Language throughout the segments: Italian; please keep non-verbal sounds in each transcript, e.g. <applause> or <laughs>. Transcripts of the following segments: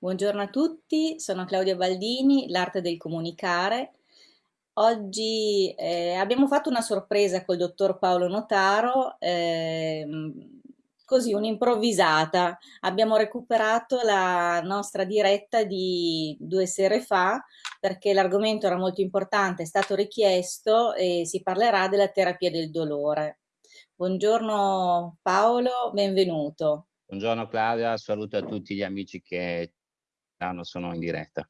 Buongiorno a tutti, sono Claudia Baldini, l'arte del comunicare. Oggi eh, abbiamo fatto una sorpresa col dottor Paolo Notaro, ehm, così un'improvvisata. Abbiamo recuperato la nostra diretta di due sere fa perché l'argomento era molto importante, è stato richiesto e si parlerà della terapia del dolore. Buongiorno Paolo, benvenuto. Buongiorno Claudia, saluto a tutti gli amici che sono in diretta.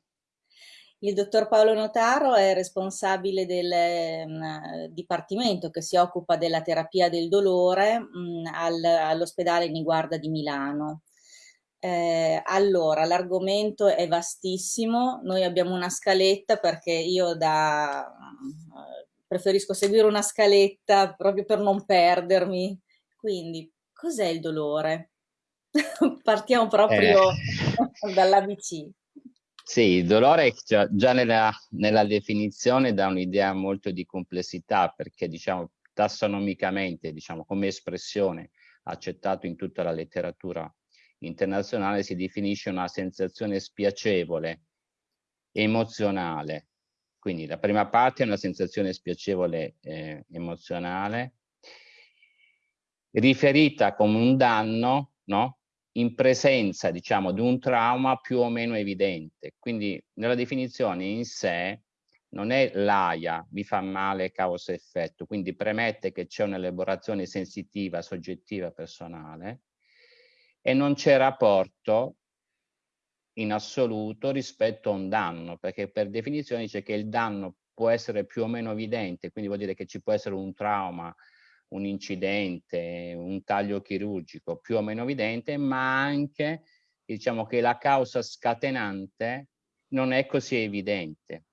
Il dottor Paolo Notaro è responsabile del mh, dipartimento che si occupa della terapia del dolore al, all'ospedale Niguarda di Milano. Eh, allora, l'argomento è vastissimo, noi abbiamo una scaletta perché io da, preferisco seguire una scaletta proprio per non perdermi. Quindi, cos'è il dolore? <laughs> Partiamo proprio eh. <laughs> dall'ABC. Sì, il dolore già, già nella, nella, definizione dà un'idea molto di complessità perché diciamo tassonomicamente, diciamo come espressione accettato in tutta la letteratura internazionale si definisce una sensazione spiacevole, emozionale. Quindi la prima parte è una sensazione spiacevole eh, emozionale riferita come un danno, no? In presenza, diciamo, di un trauma più o meno evidente. Quindi nella definizione in sé non è l'aia, mi fa male causa-effetto, quindi premette che c'è un'elaborazione sensitiva, soggettiva, personale e non c'è rapporto in assoluto rispetto a un danno, perché per definizione dice che il danno può essere più o meno evidente, quindi vuol dire che ci può essere un trauma un incidente, un taglio chirurgico più o meno evidente, ma anche diciamo che la causa scatenante non è così evidente.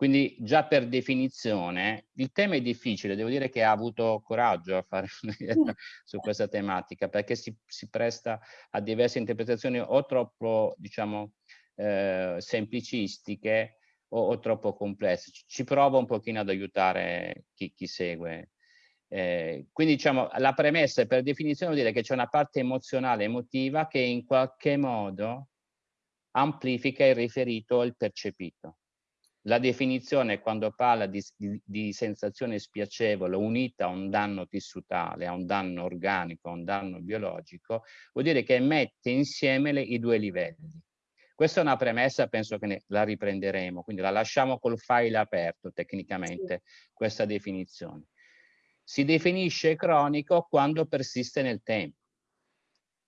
Quindi già per definizione il tema è difficile, devo dire che ha avuto coraggio a fare <laughs> su questa tematica perché si, si, presta a diverse interpretazioni o troppo diciamo eh, semplicistiche o, o, troppo complesse. Ci provo un pochino ad aiutare chi, chi segue eh, quindi diciamo la premessa per definizione vuol dire che c'è una parte emozionale emotiva che in qualche modo amplifica il riferito o il percepito. La definizione quando parla di, di, di, sensazione spiacevole unita a un danno tissutale, a un danno organico, a un danno biologico, vuol dire che mette insieme le, i due livelli. Questa è una premessa, penso che ne, la riprenderemo, quindi la lasciamo col file aperto tecnicamente, sì. questa definizione si definisce cronico quando persiste nel tempo.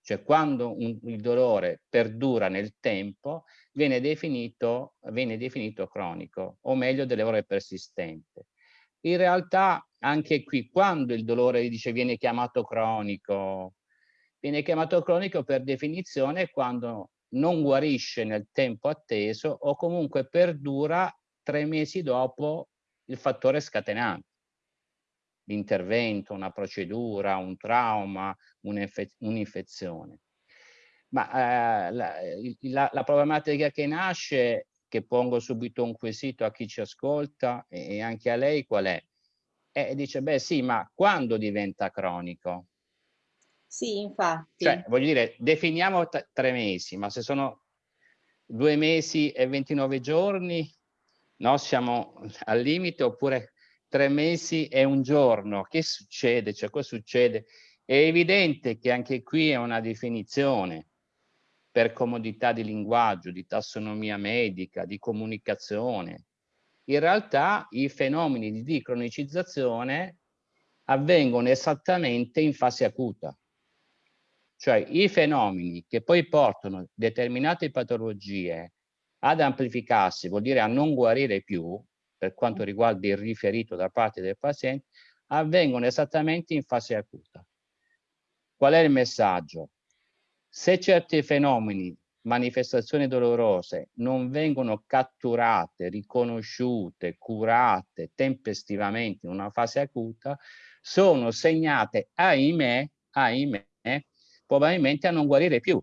Cioè quando un, il dolore perdura nel tempo viene definito, viene definito cronico, o meglio del dolore persistente. In realtà anche qui quando il dolore dice viene chiamato cronico, viene chiamato cronico per definizione quando non guarisce nel tempo atteso o comunque perdura tre mesi dopo il fattore scatenante l'intervento, una procedura, un trauma, un'infezione. Ma eh, la, la, la, problematica che nasce, che pongo subito un quesito a chi ci ascolta e, e anche a lei, qual è? E dice, beh sì, ma quando diventa cronico? Sì, infatti. Cioè, voglio dire, definiamo tre mesi, ma se sono due mesi e 29 giorni, no, siamo al limite, oppure tre mesi e un giorno. Che succede? Cioè, cosa succede? È evidente che anche qui è una definizione per comodità di linguaggio, di tassonomia medica, di comunicazione. In realtà i fenomeni di cronicizzazione avvengono esattamente in fase acuta. Cioè i fenomeni che poi portano determinate patologie ad amplificarsi, vuol dire a non guarire più, per quanto riguarda il riferito da parte del paziente, avvengono esattamente in fase acuta. Qual è il messaggio? Se certi fenomeni, manifestazioni dolorose, non vengono catturate, riconosciute, curate tempestivamente in una fase acuta, sono segnate, ahimè, ahimè, probabilmente a non guarire più.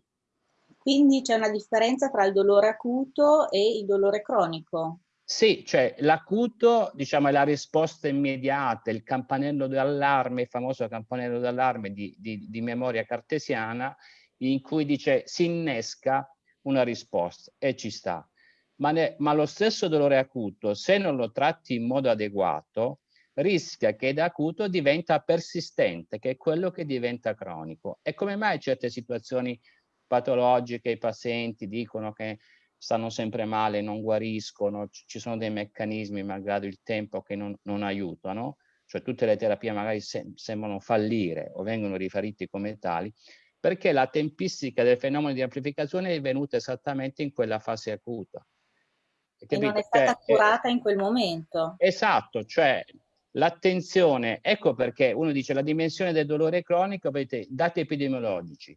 Quindi c'è una differenza tra il dolore acuto e il dolore cronico? Sì, cioè l'acuto, diciamo, è la risposta immediata, il campanello d'allarme, il famoso campanello d'allarme di, di, di, memoria cartesiana, in cui dice si innesca una risposta e ci sta. Ma, ne, ma lo stesso dolore acuto, se non lo tratti in modo adeguato, rischia che da acuto diventa persistente, che è quello che diventa cronico. E come mai certe situazioni patologiche i pazienti dicono che stanno sempre male, non guariscono, ci sono dei meccanismi malgrado il tempo che non, non aiutano, cioè tutte le terapie magari se, sembrano fallire o vengono riferite come tali, perché la tempistica del fenomeno di amplificazione è venuta esattamente in quella fase acuta. E non è stata cioè, curata in quel momento. Esatto, cioè l'attenzione, ecco perché uno dice la dimensione del dolore cronico, avete dati epidemiologici,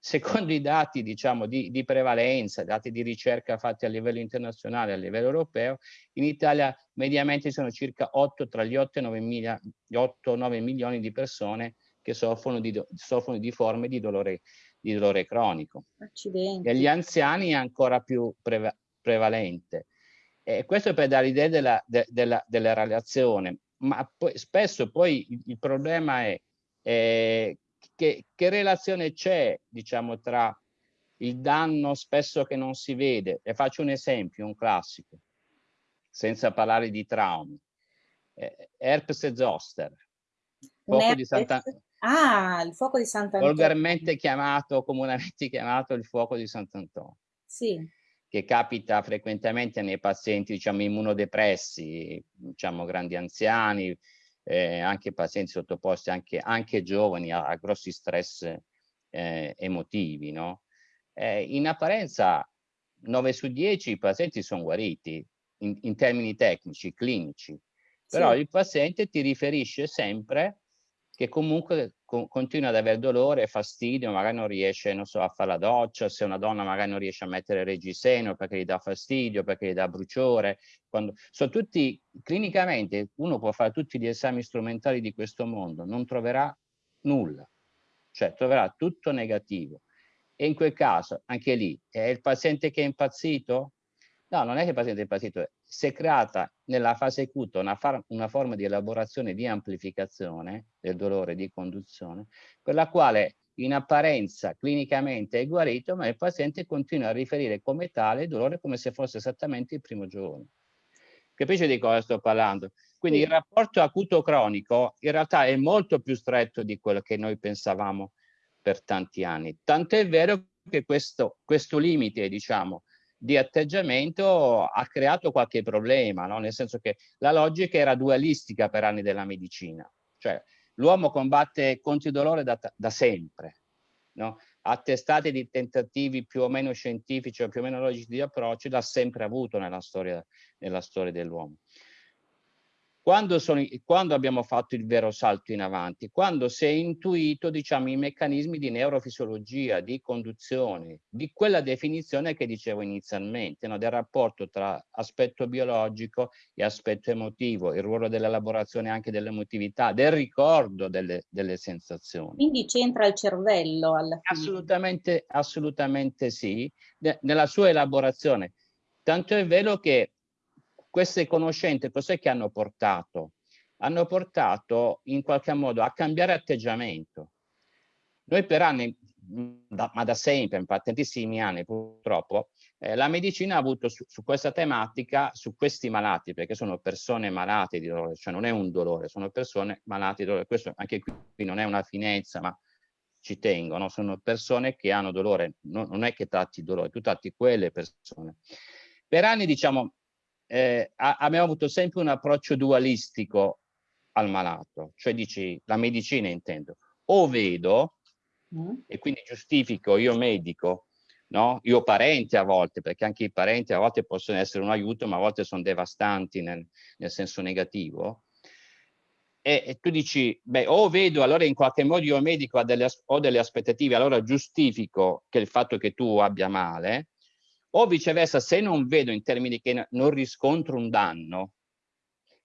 secondo <laughs> i dati diciamo, di, di, prevalenza, dati di ricerca fatti a livello internazionale, a livello europeo, in Italia mediamente sono circa 8, tra gli 8 e 9, miglia, 8, 9 milioni di persone che soffrono di, soffrono di forme di dolore, di dolore cronico. Accidenti. Negli anziani è ancora più preva prevalente. E questo per dare l'idea della, de, della, della, relazione, ma poi, spesso poi il, il problema è eh, che, che relazione c'è, diciamo, tra il danno spesso che non si vede. E faccio un esempio, un classico, senza parlare di traumi. Eh, herpes zoster, fuoco di Santa... Ah, il fuoco di Sant'Antonio. Volgarmente chiamato, comunemente chiamato il fuoco di Sant'Antonio. Sì. Che capita frequentemente nei pazienti, diciamo, immunodepressi, diciamo, grandi anziani, eh, anche pazienti sottoposti, anche, anche giovani, a, a, grossi stress eh, emotivi. No? Eh, in apparenza 9 su 10 i pazienti sono guariti in, in termini tecnici, clinici, però sì. il paziente ti riferisce sempre che comunque co continua ad avere dolore, fastidio, magari non riesce non so, a fare la doccia, se una donna magari non riesce a mettere reggiseno perché gli dà fastidio, perché gli dà bruciore. Quando... Sono tutti, clinicamente, uno può fare tutti gli esami strumentali di questo mondo, non troverà nulla, cioè troverà tutto negativo. E in quel caso, anche lì, è il paziente che è impazzito? No, non è che il paziente è impazzito, si è creata nella fase acuta una, una, forma di elaborazione di amplificazione del dolore di conduzione, per la quale in apparenza clinicamente è guarito, ma il paziente continua a riferire come tale il dolore come se fosse esattamente il primo giorno. Capisce di cosa sto parlando? Quindi il rapporto acuto-cronico in realtà è molto più stretto di quello che noi pensavamo per tanti anni. Tanto è vero che questo, questo limite, diciamo, di atteggiamento ha creato qualche problema, no? nel senso che la logica era dualistica per anni della medicina, cioè l'uomo combatte contro il dolore da, da sempre, no? attestati di tentativi più o meno scientifici o più o meno logici di approccio l'ha sempre avuto nella storia, nella storia dell'uomo. Quando, sono, quando, abbiamo fatto il vero salto in avanti? Quando si è intuito diciamo, i meccanismi di neurofisiologia, di conduzione, di quella definizione che dicevo inizialmente, no? del rapporto tra aspetto biologico e aspetto emotivo, il ruolo dell'elaborazione anche dell'emotività, del ricordo delle, delle sensazioni. Quindi c'entra il cervello alla fine? Assolutamente, assolutamente sì, nella sua elaborazione. Tanto è vero che queste conoscenze cos'è che hanno portato? Hanno portato in qualche modo a cambiare atteggiamento. Noi per anni, da, ma da sempre, in tantissimi anni purtroppo, eh, la medicina ha avuto su, su, questa tematica, su questi malati, perché sono persone malate di dolore, cioè non è un dolore, sono persone malate di dolore. Questo anche qui, qui non è una finezza, ma ci tengono, sono persone che hanno dolore, no, non è che tratti dolore, tu tratti quelle persone. Per anni, diciamo, eh, abbiamo avuto sempre un approccio dualistico al malato, cioè dici la medicina intendo, o vedo mm. e quindi giustifico io medico, no? io parente a volte, perché anche i parenti a volte possono essere un aiuto, ma a volte sono devastanti nel, nel senso negativo. E, e, tu dici, beh, o vedo, allora in qualche modo io medico delle, ho delle aspettative, allora giustifico che il fatto che tu abbia male, o viceversa, se non vedo in termini che non riscontro un danno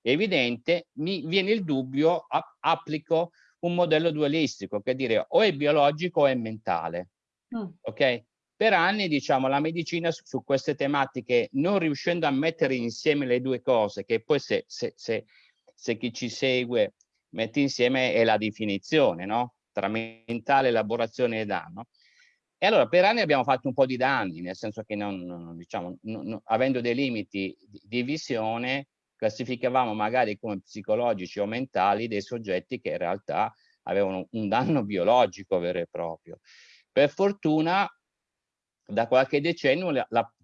evidente, mi viene il dubbio, applico un modello dualistico, che dire o è biologico o è mentale. Mm. Ok? Per anni, diciamo, la medicina su, su, queste tematiche, non riuscendo a mettere insieme le due cose, che poi se, se, se, se chi ci segue mette insieme è la definizione, no? Tra mentale, elaborazione e danno, E allora per anni abbiamo fatto un po' di danni, nel senso che non, diciamo, non, avendo dei limiti di, visione, classificavamo magari come psicologici o mentali dei soggetti che in realtà avevano un danno biologico vero e proprio. Per fortuna da qualche decennio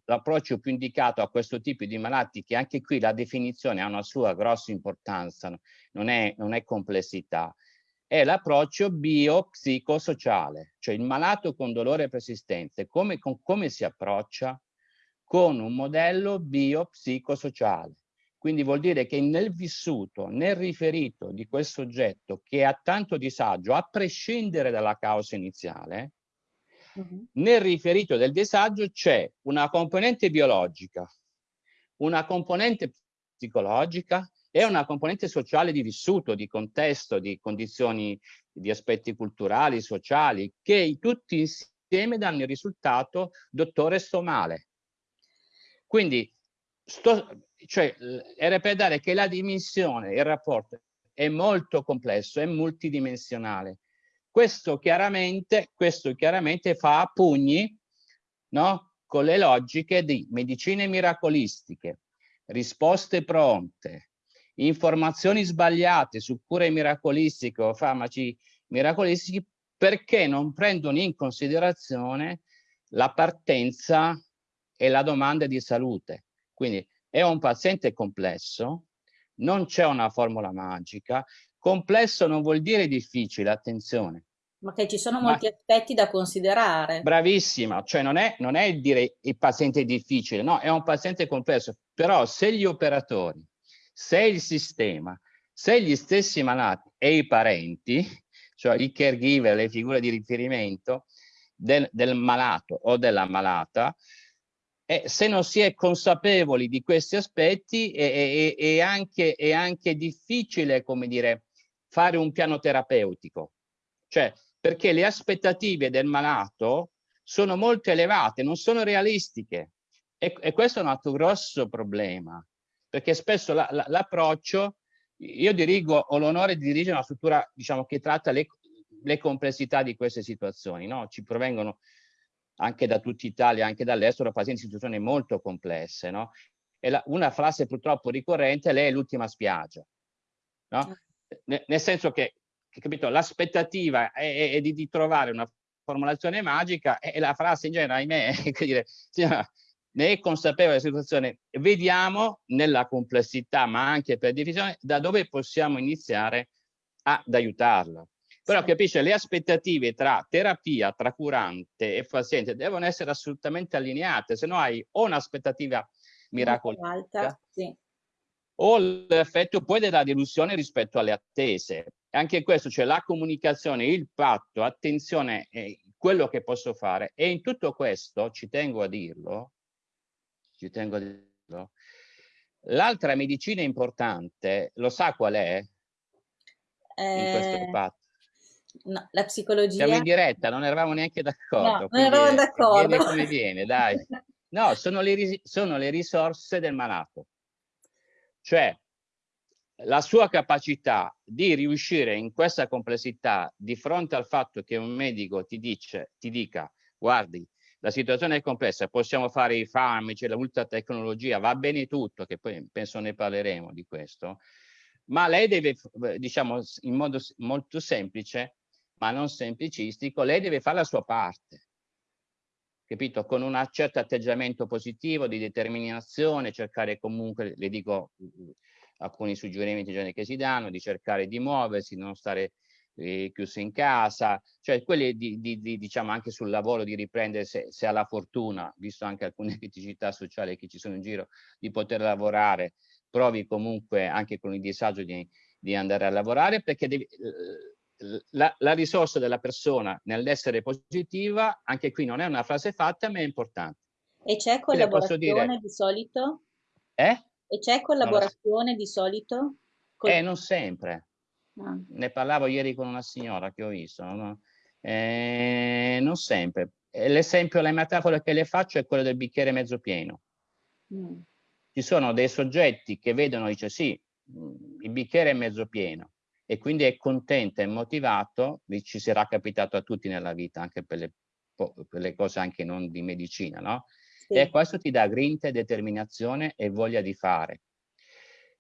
l'approccio più indicato a questo tipo di malati, che anche qui la definizione ha una sua grossa importanza, non è, non è complessità, è l'approccio biopsicosociale, cioè il malato con dolore persistente, come, con, come si approccia? Con un modello biopsicosociale. Quindi vuol dire che nel vissuto, nel riferito di quel soggetto che ha tanto disagio, a prescindere dalla causa iniziale, uh -huh. nel riferito del disagio c'è una componente biologica, una componente psicologica e una componente sociale di vissuto, di contesto, di condizioni, di aspetti culturali, sociali, che tutti insieme danno il risultato, dottore, sto male. Quindi sto, cioè, per dare che la dimensione, il rapporto è molto complesso, è multidimensionale. Questo chiaramente, questo chiaramente fa a pugni no? con le logiche di medicine miracolistiche, risposte pronte, informazioni sbagliate su cure miracolistiche o farmaci miracolistici perché non prendono in considerazione la partenza e la domanda di salute. Quindi è un paziente complesso, non c'è una formula magica, complesso non vuol dire difficile, attenzione. Ma che ci sono molti Ma, aspetti da considerare. Bravissima, cioè non è, non è dire il paziente è difficile, no, è un paziente complesso, però se gli operatori, se il sistema, se gli stessi malati e i parenti, cioè i caregiver, le figure di riferimento del, del malato o della malata, e se non si è consapevoli di questi aspetti è, è, è, anche, è anche difficile, come dire, fare un piano terapeutico. Cioè, perché le aspettative del malato sono molto elevate, non sono realistiche. E, e questo è un altro grosso problema, perché spesso l'approccio, la, la, io dirigo, ho l'onore di dirigere una struttura diciamo, che tratta le, le complessità di queste situazioni, no? ci provengono anche da tutta Italia, anche dall'estero, pazienti in situazioni molto complesse, no? E la, una frase purtroppo ricorrente, lei è l'ultima spiaggia, no? N nel senso che, capito, l'aspettativa è, è, di, di, trovare una formulazione magica e la frase in genere, ahimè, <laughs> è che dire, ne è consapevole della situazione, vediamo nella complessità, ma anche per divisione, da dove possiamo iniziare ad aiutarla. Però capisce, le aspettative tra terapia, tra curante e paziente devono essere assolutamente allineate, se no hai o un'aspettativa miracolosa sì. o l'effetto poi della delusione rispetto alle attese. Anche questo, cioè la comunicazione, il patto, attenzione, eh, quello che posso fare. E in tutto questo, ci tengo a dirlo, ci tengo a dirlo, l'altra medicina importante, lo sa qual è? Eh... In questo patto? No, la psicologia... Siamo in diretta, non eravamo neanche d'accordo. No, non eravamo d'accordo. Viene come viene, dai. <laughs> No, sono le, sono le risorse del malato. Cioè, la sua capacità di riuscire in questa complessità di fronte al fatto che un medico ti, dice, ti dica, guardi, la situazione è complessa, possiamo fare i farmaci, la ultratecnologia, va bene tutto, che poi penso ne parleremo di questo, ma lei deve, diciamo, in modo molto semplice, ma non semplicistico, lei deve fare la sua parte, capito? Con un certo atteggiamento positivo, di determinazione, cercare comunque, le dico alcuni suggerimenti che si danno, di cercare di muoversi, non stare eh, chiuso in casa, cioè quelli di, di, di, diciamo anche sul lavoro di riprendere se, se ha la fortuna, visto anche alcune <laughs> criticità sociali che ci sono in giro, di poter lavorare, provi comunque anche con il disagio di, di andare a lavorare perché devi, eh, la, la, risorsa della persona nell'essere positiva, anche qui non è una frase fatta, ma è importante. E c'è collaborazione di solito? Eh? E c'è collaborazione di solito? Col... Eh, non sempre. Ah. Ne parlavo ieri con una signora che ho visto. No? Eh, non sempre. L'esempio, la metafora che le faccio è quella del bicchiere mezzo pieno. Mm. Ci sono dei soggetti che vedono, dice sì, il bicchiere è mezzo pieno e quindi è contento e motivato, ci sarà capitato a tutti nella vita, anche per le quelle cose anche non di medicina, no? Sì. E questo ti dà grinta, determinazione e voglia di fare.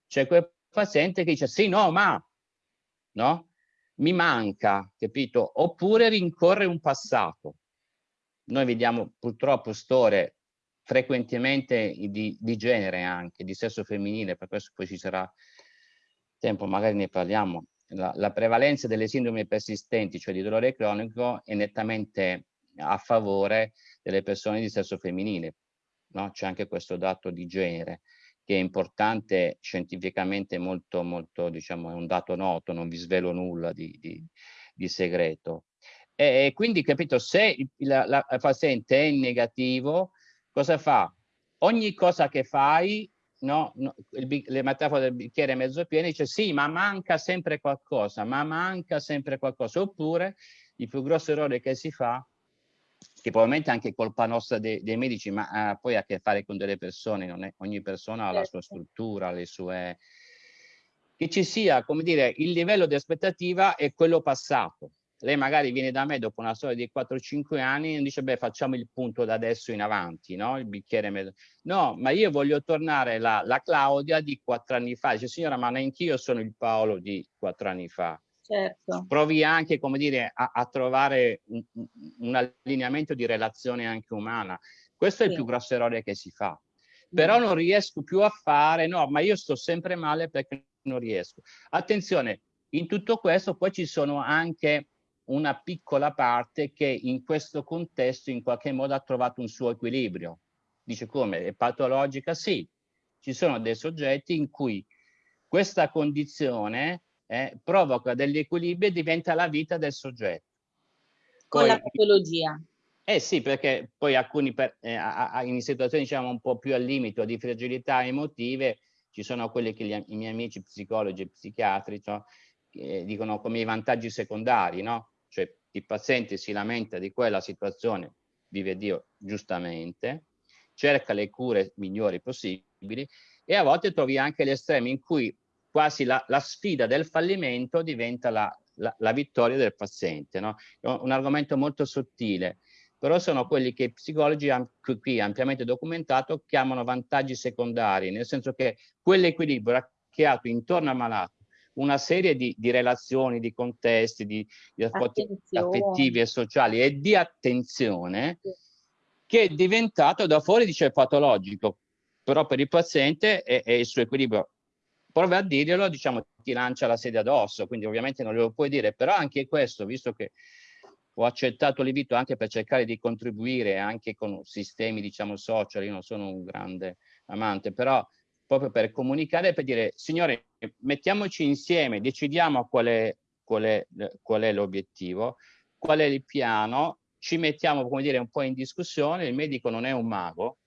C'è quel paziente che dice sì, no, ma, no? Mi manca, capito? Oppure rincorre un passato. Noi vediamo purtroppo storie frequentemente di, di genere anche, di sesso femminile, per questo poi ci sarà tempo, magari ne parliamo, la, la, prevalenza delle sindrome persistenti, cioè di dolore cronico, è nettamente a favore delle persone di sesso femminile. No? C'è anche questo dato di genere che è importante scientificamente molto, molto, diciamo, è un dato noto, non vi svelo nulla di, di, di segreto. E, e, quindi, capito, se la, la paziente è in negativo, cosa fa? Ogni cosa che fai no, no il, le metafore del bicchiere mezzo pieno, dice sì, ma manca sempre qualcosa, ma manca sempre qualcosa. Oppure il più grosso errore che si fa, che probabilmente è anche colpa nostra dei, dei medici, ma poi ha a che fare con delle persone, non è, ogni persona ha la sua certo. struttura, le sue... che ci sia, come dire, il livello di aspettativa è quello passato lei magari viene da me dopo una storia di 4-5 anni e dice beh facciamo il punto da adesso in avanti, no? Il bicchiere mezzo. No, ma io voglio tornare la, la Claudia di 4 anni fa. Dice signora ma neanch'io sono il Paolo di 4 anni fa. Certo. Provi anche, come dire, a, a trovare un, un, allineamento di relazione anche umana. Questo sì. è il più grosso errore che si fa. Però mm. non riesco più a fare, no, ma io sto sempre male perché non riesco. Attenzione, in tutto questo poi ci sono anche una piccola parte che in questo contesto in qualche modo ha trovato un suo equilibrio. Dice come? È patologica? Sì, ci sono dei soggetti in cui questa condizione eh, provoca degli equilibri e diventa la vita del soggetto. Con Poi, la patologia? Eh sì, perché poi alcuni per, eh, in situazioni diciamo un po' più al limite di fragilità emotive ci sono quelli che gli, i miei amici psicologi e psichiatri cioè, eh, dicono come i vantaggi secondari, no? cioè il paziente si lamenta di quella situazione, vive Dio giustamente, cerca le cure migliori possibili e a volte trovi anche gli estremi in cui quasi la, la sfida del fallimento diventa la, la, la vittoria del paziente. No? È un argomento molto sottile, però sono quelli che i psicologi qui ampiamente documentato chiamano vantaggi secondari, nel senso che quell'equilibrio creato intorno al malato una serie di, di relazioni, di contesti, di, di aspetti affettivi e sociali e di attenzione sì. che è diventato da fuori dice patologico, però per il paziente è il suo equilibrio. Prova a dirglielo, diciamo, ti lancia la sedia addosso, quindi ovviamente non lo puoi dire, però anche questo, visto che ho accettato l'invito anche per cercare di contribuire anche con sistemi, diciamo, social, io non sono un grande amante, però proprio per comunicare, per dire, signore, mettiamoci insieme, decidiamo qual è, qual è, qual è l'obiettivo, qual è il piano, ci mettiamo, come dire, un po' in discussione, il medico non è un mago,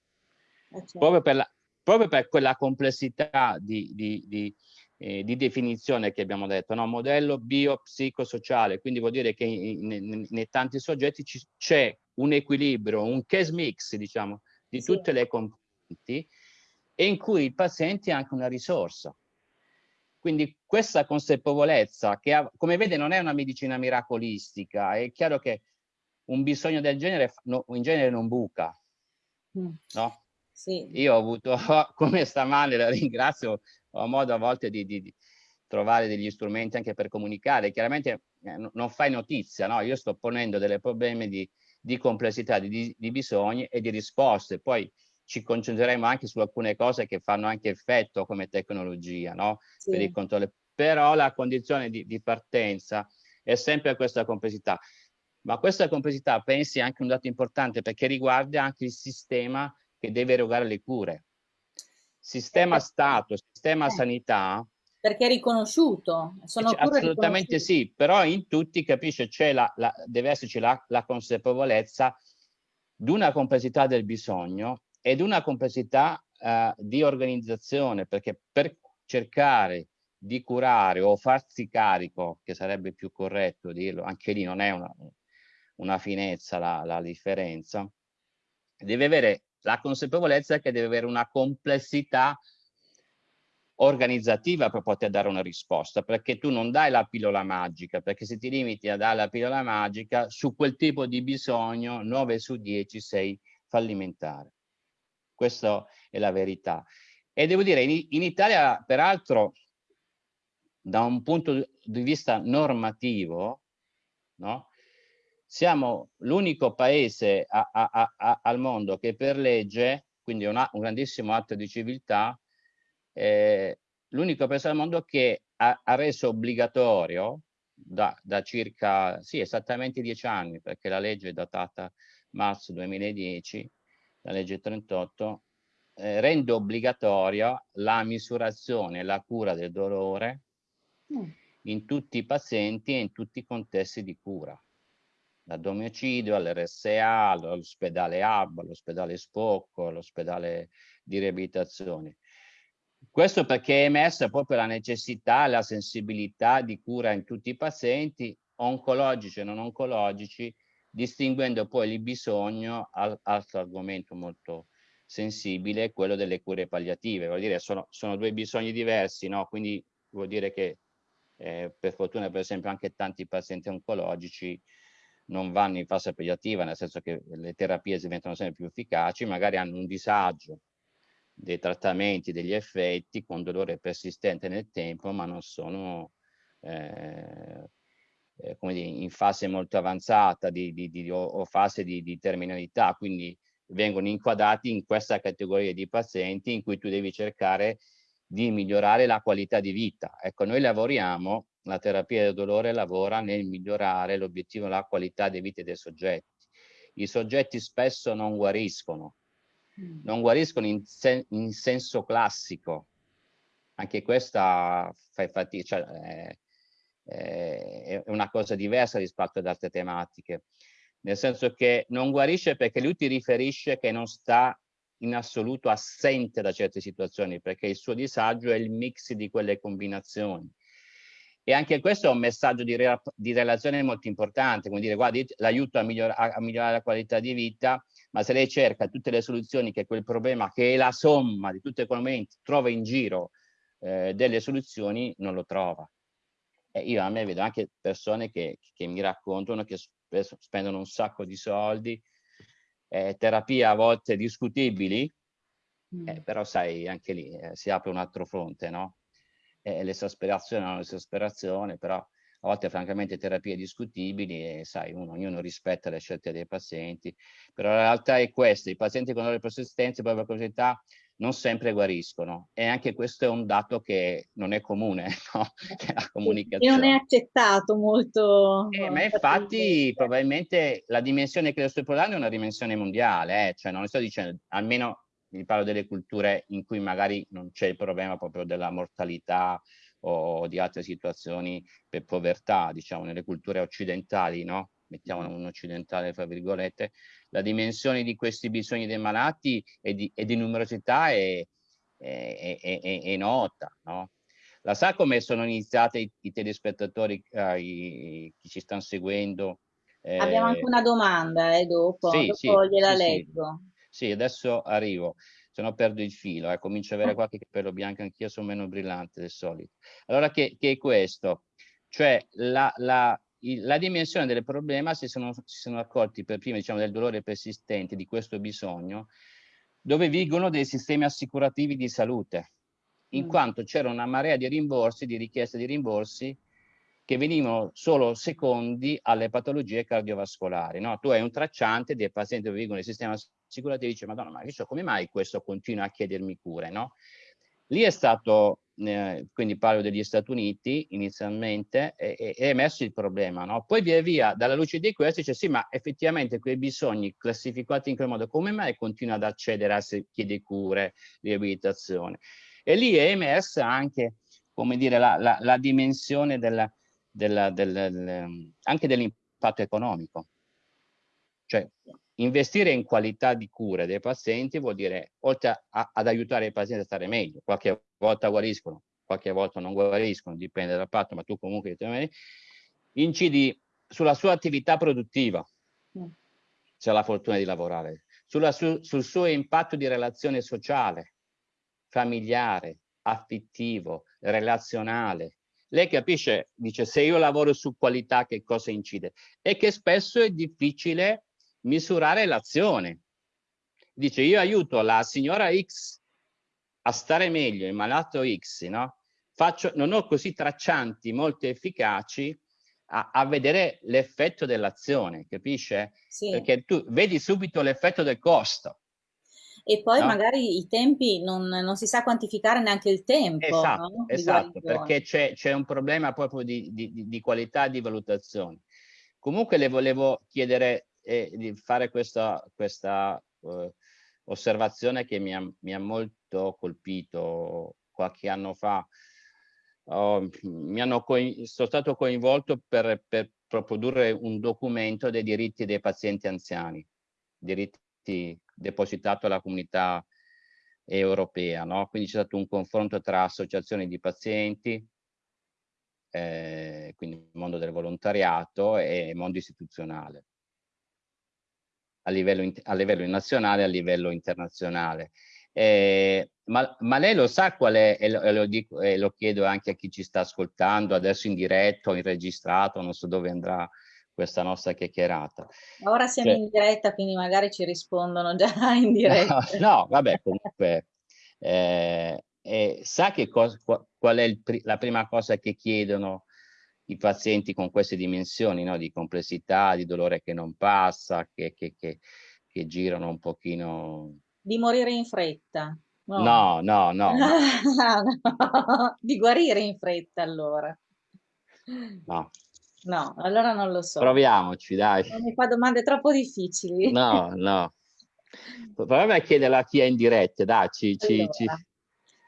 eh, certo. proprio, per la, proprio, per quella complessità di, di, di, eh, di definizione che abbiamo detto, no? modello biopsicosociale, quindi vuol dire che nei tanti soggetti c'è un equilibrio, un case mix, diciamo, di sì. tutte le componenti, e in cui il paziente è anche una risorsa. Quindi questa consapevolezza, che ha, come vede non è una medicina miracolistica, è chiaro che un bisogno del genere no, in genere non buca, mm. no? Sì. Io ho avuto, <laughs> come sta male, la ringrazio, ho modo a volte di, di, di trovare degli strumenti anche per comunicare. Chiaramente eh, non fai notizia, no? Io sto ponendo dei problemi di, di complessità, di, di, bisogni e di risposte. Poi ci concentreremo anche su alcune cose che fanno anche effetto come tecnologia, no? Sì. Per il controllo. Però la condizione di, di partenza è sempre questa complessità. Ma questa complessità pensi anche un dato importante perché riguarda anche il sistema che deve erogare le cure. Sistema perché, Stato, sistema eh, sanità. Perché è riconosciuto. Sono assolutamente sì, però in tutti capisce c'è la, la, deve esserci la, la consapevolezza di una complessità del bisogno ed una complessità uh, di organizzazione, perché per cercare di curare o farsi carico, che sarebbe più corretto dirlo, anche lì non è una, una finezza la, la differenza, deve avere la consapevolezza che deve avere una complessità organizzativa per poter dare una risposta, perché tu non dai la pillola magica, perché se ti limiti a dare la pillola magica, su quel tipo di bisogno 9 su 10 sei fallimentare. Questa è la verità. E devo dire, in, in Italia, peraltro, da un punto di vista normativo, no? Siamo l'unico paese a, a, a, al mondo che per legge, quindi una, un grandissimo atto di civiltà, eh, l'unico paese al mondo che ha, ha reso obbligatorio da, da, circa, sì, esattamente dieci anni, perché la legge è datata marzo 2010, la legge 38, eh, rende obbligatoria la misurazione e la cura del dolore mm. in tutti i pazienti e in tutti i contesti di cura da domicilio all'RSA, all'ospedale Hub, all'ospedale Spocco, all'ospedale di riabilitazione. Questo perché è emersa proprio la necessità la sensibilità di cura in tutti i pazienti, oncologici e non oncologici, distinguendo poi il bisogno, altro argomento molto sensibile, quello delle cure palliative. Vuol dire, sono, sono due bisogni diversi, no? Quindi vuol dire che eh, per fortuna, per esempio, anche tanti pazienti oncologici non vanno in fase palliativa, nel senso che le terapie diventano sempre più efficaci, magari hanno un disagio dei trattamenti, degli effetti con dolore persistente nel tempo, ma non sono eh, eh, come dire, in fase molto avanzata di, di, di, o, o, fase di, terminalità, quindi vengono inquadrati in questa categoria di pazienti in cui tu devi cercare di migliorare la qualità di vita. Ecco, noi lavoriamo, la terapia del dolore lavora nel migliorare l'obiettivo, la qualità di vita dei soggetti. I soggetti spesso non guariscono, Mm. non guariscono in, sen in senso classico. Anche questa fai fatica, cioè, è, è una cosa diversa rispetto ad altre tematiche, nel senso che non guarisce perché lui ti riferisce che non sta in assoluto assente da certe situazioni, perché il suo disagio è il mix di quelle combinazioni. E anche questo è un messaggio di, re di relazione molto importante, come dire, guarda, l'aiuto a, miglior a migliorare la qualità di vita, ma se lei cerca tutte le soluzioni che quel problema, che è la somma di tutti quei momenti, trova in giro eh, delle soluzioni, non lo trova. E io a me vedo anche persone che, che mi raccontano che spesso spendono un sacco di soldi, eh, terapie a volte discutibili, mm. eh, però sai, anche lì eh, si apre un altro fronte, no? L'esasperazione è un'esasperazione, però a volte francamente terapie discutibili e sai, uno, ognuno rispetta le scelte dei pazienti, però la realtà è questa, i pazienti con dolore persistente e propria curiosità non sempre guariscono e anche questo è un dato che non è comune, <laughs> no? la comunicazione. E non è accettato molto. Eh, ma infatti probabilmente la dimensione che lo sto parlando è una dimensione mondiale, eh? cioè non sto dicendo, almeno vi parlo delle culture in cui magari non c'è il problema proprio della mortalità o di altre situazioni per povertà, diciamo, nelle culture occidentali, no? mettiamo un occidentale fra virgolette, la dimensione di questi bisogni dei malati e di, e di numerosità è, è, è, è, nota. No? La sa come sono iniziati i, i telespettatori, uh, i, chi ci stanno seguendo? Eh, Abbiamo anche una domanda eh, dopo, sì, dopo sì, gliela sì, leggo. Sì. adesso arrivo se no perdo il filo, eh, comincio ad avere ah. qualche capello bianco, anch'io sono meno brillante del solito. Allora che, che è questo? Cioè la, la, la dimensione del problema si sono, si sono accorti per prima diciamo, del dolore persistente, di questo bisogno, dove vigono dei sistemi assicurativi di salute, in mm. quanto c'era una marea di rimborsi, di richieste di rimborsi, che venivano solo secondi alle patologie cardiovascolari. No? Tu hai un tracciante dei pazienti che vivono nel sistema assicurativo e dici, madonna, ma so, come mai questo continua a chiedermi cure? No? Lì è stato, eh, quindi parlo degli Stati Uniti inizialmente, è, è emerso il problema. No? Poi via via, dalla luce di questo, dice sì, ma effettivamente quei bisogni classificati in quel modo, come mai continua ad accedere a se chiede cure, riabilitazione? E lì è emersa anche, come dire, la, la, la dimensione della, del, del, del, anche dell'impatto economico. Cioè, investire in qualità di cura dei pazienti vuol dire, oltre a, ad aiutare i pazienti a stare meglio, qualche volta guariscono, qualche volta non guariscono, dipende dal patto, ma tu comunque incidi sulla sua attività produttiva, mm. se ha la fortuna di lavorare, sulla, su, sul suo impatto di relazione sociale, familiare, affettivo, relazionale. Lei capisce, dice, se io lavoro su qualità che cosa incide? E che spesso è difficile misurare l'azione. Dice, io aiuto la signora X a stare meglio, il malato X, no? Faccio, non ho così traccianti molto efficaci a, a vedere l'effetto dell'azione, capisce? Sì. Perché tu vedi subito l'effetto del costo. E poi no? magari i tempi, non, non, si sa quantificare neanche il tempo. Esatto, no? esatto perché c'è un problema proprio di, di, di qualità di valutazione. Comunque le volevo chiedere eh, di fare questa, questa uh, osservazione che mi ha, mi ha molto colpito qualche anno fa oh, mi hanno sono stato coinvolto per, per produrre un documento dei diritti dei pazienti anziani, diritti depositato alla comunità europea, no? quindi c'è stato un confronto tra associazioni di pazienti, eh, quindi mondo del volontariato e mondo istituzionale, a livello, a livello nazionale e a livello internazionale. Eh, ma, ma, lei lo sa qual è, e lo, e lo, dico, e lo chiedo anche a chi ci sta ascoltando, adesso in diretto, in registrato, non so dove andrà questa nostra chiacchierata. Ora siamo cioè, in diretta, quindi magari ci rispondono già <laughs> in diretta. No, <laughs> no vabbè, comunque, eh, eh, sa che cosa, qual è il, la prima cosa che chiedono i pazienti con queste dimensioni no? di complessità, di dolore che non passa, che, che, che, che girano un pochino di morire in fretta. No, no, no. no. no. <laughs> Di guarire in fretta allora. No. No, allora non lo so. Proviamoci, dai. Non mi fa domande troppo difficili. No, no. <laughs> Proviamo a chiederla a chi è in diretta, dai. Ci, allora, ci...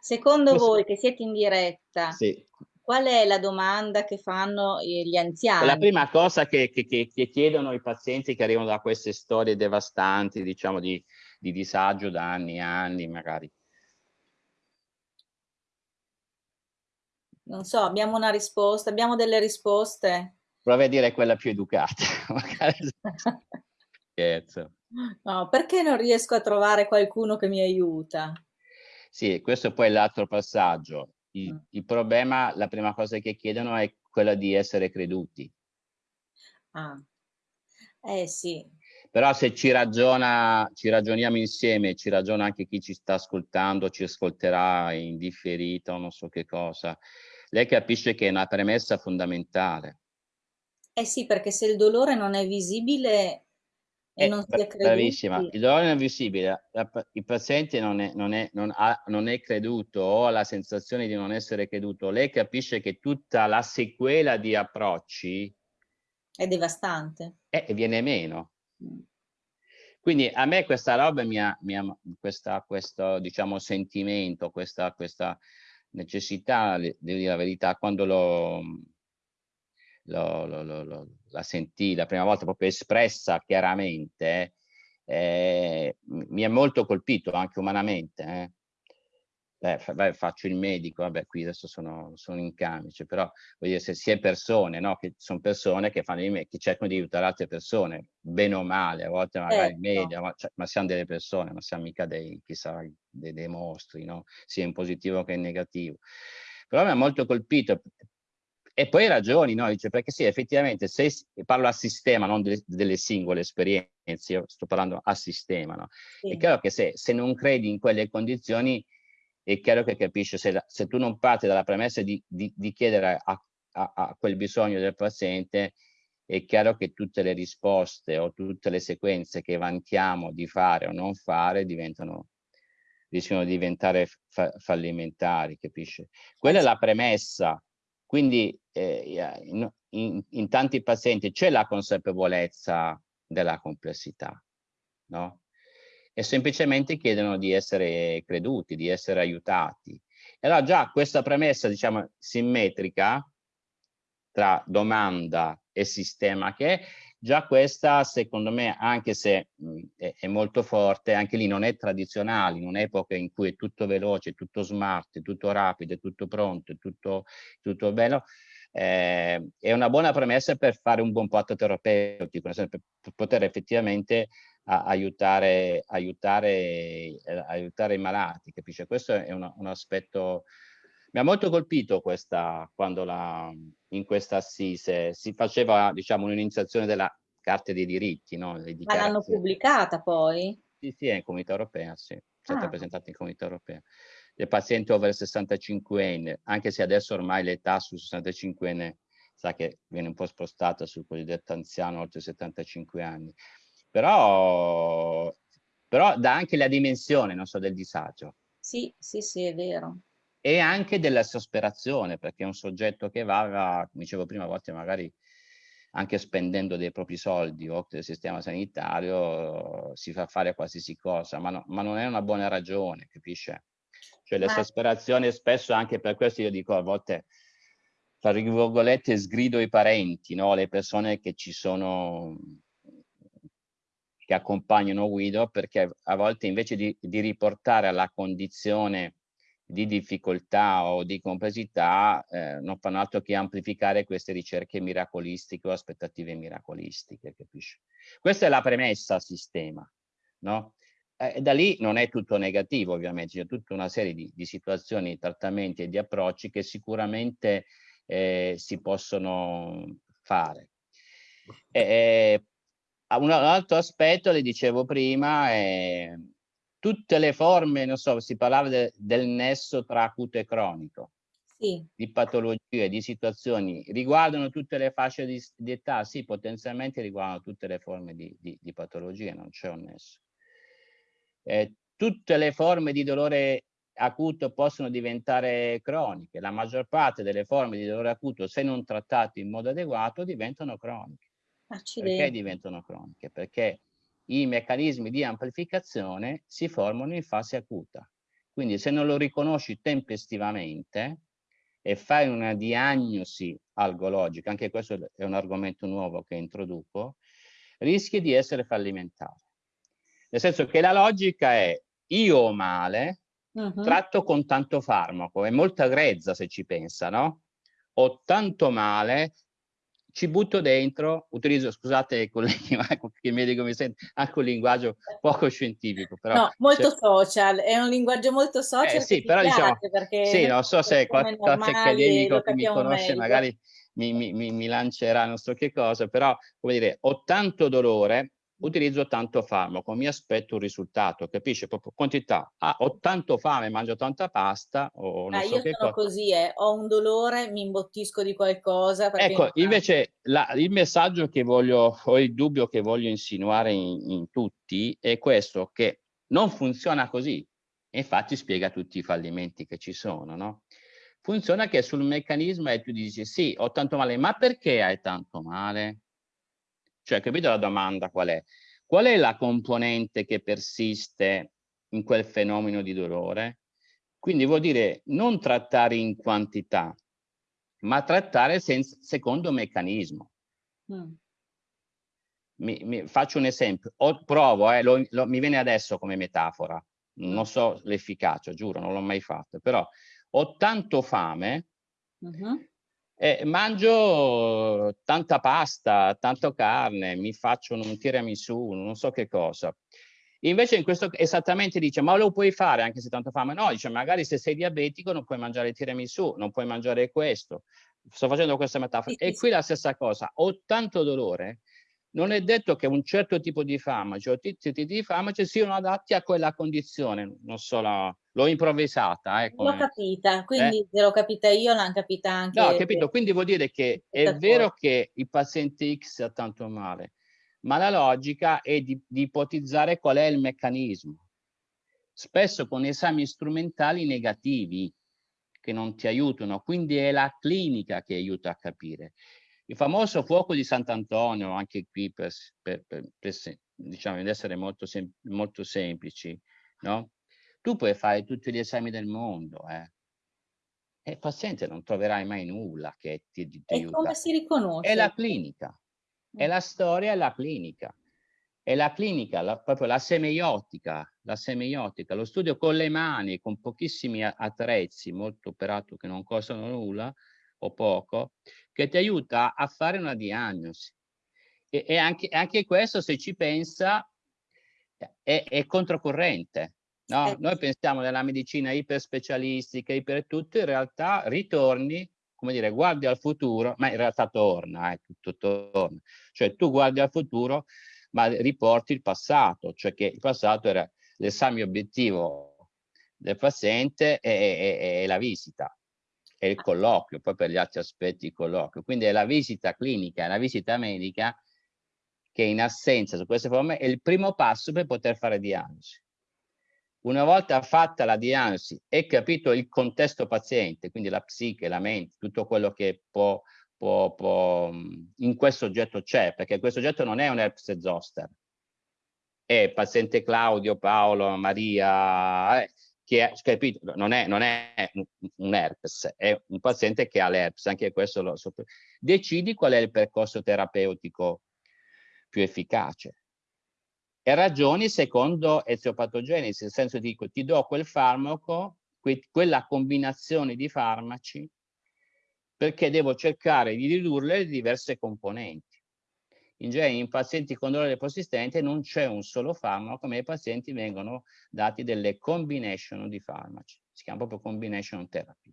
Secondo Questo... voi che siete in diretta, sì. qual è la domanda che fanno gli anziani? La prima cosa che, che, che chiedono i pazienti che arrivano da queste storie devastanti, diciamo, di, di disagio da anni e anni magari. Non so, abbiamo una risposta, abbiamo delle risposte. Provi a dire quella più educata. <laughs> Scherzo. No, perché non riesco a trovare qualcuno che mi aiuta? Sì, questo poi è l'altro passaggio. Il, mm. il, problema, la prima cosa che chiedono è quella di essere creduti. Ah, eh sì, però se ci ragiona, ci ragioniamo insieme, ci ragiona anche chi ci sta ascoltando, ci ascolterà in differito, non so che cosa, lei capisce che è una premessa fondamentale. Eh sì, perché se il dolore non è visibile e eh, non si è creduti... Bravissima, il dolore non è visibile, il paziente non è, non, è, non, ha, non è creduto o ha la sensazione di non essere creduto, lei capisce che tutta la sequela di approcci... È devastante. E eh, viene meno. Quindi a me questa roba mi ha, mi ha questa, questo diciamo, sentimento, questa, questa necessità, devo dire la verità, quando lo, lo, lo, lo, la sentì la prima volta proprio espressa chiaramente, eh, mi ha molto colpito anche umanamente. Eh eh, beh, faccio il medico, vabbè, qui adesso sono, sono in camice, però voglio dire, se si è persone, no? che sono persone che, fanno i che cercano di aiutare altre persone, bene o male, a volte magari in certo. media, ma, cioè, ma, siamo delle persone, non siamo mica dei, chissà, dei, dei mostri, no? sia in positivo che in negativo. Però mi ha molto colpito, e poi ragioni, no? Dice, perché sì, effettivamente, se parlo a sistema, non delle, delle singole esperienze, io sto parlando a sistema, no? Sì. È chiaro che se, se non credi in quelle condizioni, è chiaro che capisce se, se tu non parti dalla premessa di, di, di chiedere a, a, a, quel bisogno del paziente, è chiaro che tutte le risposte o tutte le sequenze che vantiamo di fare o non fare diventano, rischiano di diventare fa, fallimentari, capisce? Quella è la premessa. Quindi eh, in, in, in tanti pazienti c'è la consapevolezza della complessità, no? e semplicemente chiedono di essere creduti, di essere aiutati. E allora già questa premessa, diciamo, simmetrica tra domanda e sistema che è, già questa, secondo me, anche se mh, è, è, molto forte, anche lì non è tradizionale, in un'epoca in cui è tutto veloce, tutto smart, tutto rapido, tutto pronto, tutto, tutto bello, eh, è una buona premessa per fare un buon patto terapeutico, per poter effettivamente aiutare, aiutare, eh, aiutare, i malati, capisce? Questo è una, un aspetto Mi ha molto colpito questa, quando la, in questa assise si faceva, diciamo, un'iniziazione della Carta dei diritti, no? Ma l'hanno pubblicata poi? Sì, sì, è in comunità europea, sì, è stata ah. presentata in comunità europea. Le pazienti over 65 anni, anche se adesso ormai l'età su 65 anni sa che viene un po' spostata sul cosiddetto anziano oltre 75 anni, però, però dà anche la dimensione, non so, del disagio. Sì, sì, sì, è vero. E anche della sosperazione, perché è un soggetto che va, come dicevo prima, a volte magari anche spendendo dei propri soldi o del sistema sanitario si fa fare qualsiasi cosa, ma, no, ma non è una buona ragione, capisce? Cioè l'esasperazione spesso anche per questo io dico a volte tra virgolette sgrido i parenti, no? le persone che ci sono che accompagnano Guido perché a volte invece di, di riportare alla condizione di difficoltà o di complessità eh, non fanno altro che amplificare queste ricerche miracolistiche o aspettative miracolistiche, capisci? Questa è la premessa al sistema, no? Eh, da lì non è tutto negativo ovviamente, c'è tutta una serie di, di situazioni, trattamenti e di approcci che sicuramente eh, si possono fare. Eh, un altro aspetto, le dicevo prima, è tutte le forme, non so, si parlava de, del nesso tra acuto e cronico, sì. di patologie, di situazioni, riguardano tutte le fasce di, di, età? Sì, potenzialmente riguardano tutte le forme di, di, di patologie, non c'è un nesso. Eh, tutte le forme di dolore acuto possono diventare croniche, la maggior parte delle forme di dolore acuto, se non trattate in modo adeguato, diventano croniche. Accidenti. Perché diventano croniche? Perché i meccanismi di amplificazione si formano in fase acuta. Quindi se non lo riconosci tempestivamente e fai una diagnosi algologica, anche questo è un argomento nuovo che introduco, rischi di essere fallimentare. Nel senso che la logica è io ho male, uh -huh. tratto con tanto farmaco, è molto grezza se ci pensa, no? Ho tanto male, ci butto dentro, utilizzo, scusate colleghi, <laughs> ma che medico mi sente, anche un linguaggio poco scientifico. Però no, molto social, è un linguaggio molto social. Eh, sì, però diciamo, sì, non so se qualche, accademico che mi conosce meglio. magari mi, mi, mi, mi lancerà non so che cosa, però, come dire, ho tanto dolore, utilizzo tanto farmaco, mi aspetto un risultato, capisce? Proprio quantità. Ah, ho tanto fame, mangio tanta pasta o ah, so io sono cosa. così, eh. ho un dolore, mi imbottisco di qualcosa. Ecco, invece la, il messaggio che voglio, o il dubbio che voglio insinuare in, in tutti è questo, che non funziona così. Infatti spiega tutti i fallimenti che ci sono, no? Funziona che sul meccanismo e tu dici sì, ho tanto male, ma perché hai tanto male? Cioè, capito la domanda qual è? Qual è la componente che persiste in quel fenomeno di dolore? Quindi vuol dire non trattare in quantità, ma trattare senza, secondo meccanismo. Mm. Mi, mi, faccio un esempio, o, provo, eh, lo, lo, mi viene adesso come metafora, non so l'efficacia, giuro, non l'ho mai fatto, però ho tanto fame, uh mm-hmm. -huh. Eh, mangio tanta pasta, tanta carne, mi faccio un tiramisù, non so che cosa. Invece in questo esattamente dice, ma lo puoi fare anche se tanto fame? No, dice, magari se sei diabetico non puoi mangiare tiramisù, non puoi mangiare questo. Sto facendo questa metafora. E qui la stessa cosa, ho tanto dolore, non è detto che un certo tipo di farmaci o tipi di farmaci siano adatti a quella condizione, non so, l'ho improvvisata. Eh, l'ho capita, quindi eh? se l'ho capita io l'hanno capita anche... No, capito, quindi vuol dire che è vero che il paziente X ha tanto male, ma la logica è di, di ipotizzare qual è il meccanismo. Spesso con esami strumentali negativi che non ti aiutano, quindi è la clinica che aiuta a capire. Il famoso fuoco di Sant'Antonio, anche qui per, per, per, per diciamo, essere molto, sem molto semplici, no? Tu puoi fare tutti gli esami del mondo, eh? E il paziente non troverai mai nulla che ti, ti, e aiuta. come si riconosce? È la clinica, è mm. la storia, è la clinica. È la clinica, la, proprio la semeiotica, la semeiotica, lo studio con le mani, con pochissimi attrezzi, molto operato che non costano nulla, o poco, che ti aiuta a fare una diagnosi. E, e anche, anche, questo, se ci pensa, è, è controcorrente, No? Eh. Noi pensiamo nella medicina iperspecialistica, iper tutto, in realtà ritorni, come dire, guardi al futuro, ma in realtà torna, eh, tutto torna. Cioè tu guardi al futuro, ma riporti il passato, cioè che il passato era l'esame obiettivo del paziente e, e, e la visita e il colloquio, poi per gli altri aspetti il colloquio. Quindi è la visita clinica, è la visita medica che in assenza su queste forme è il primo passo per poter fare diagnosi. Una volta fatta la diagnosi e capito il contesto paziente, quindi la psiche, la mente, tutto quello che può, può, può in questo oggetto c'è, perché questo oggetto non è un herpes zoster, è paziente Claudio, Paolo, Maria, eh, che capito, non è, non è un herpes, è un paziente che ha l'herpes, anche questo lo sotto. Decidi qual è il percorso terapeutico più efficace e ragioni secondo eziopatogenesi, nel senso dico ti do quel farmaco, que quella combinazione di farmaci, perché devo cercare di ridurre le diverse componenti. In genere in pazienti con dolore persistente non c'è un solo farmaco, ma i pazienti vengono dati delle combination di farmaci, si chiama proprio combination therapy.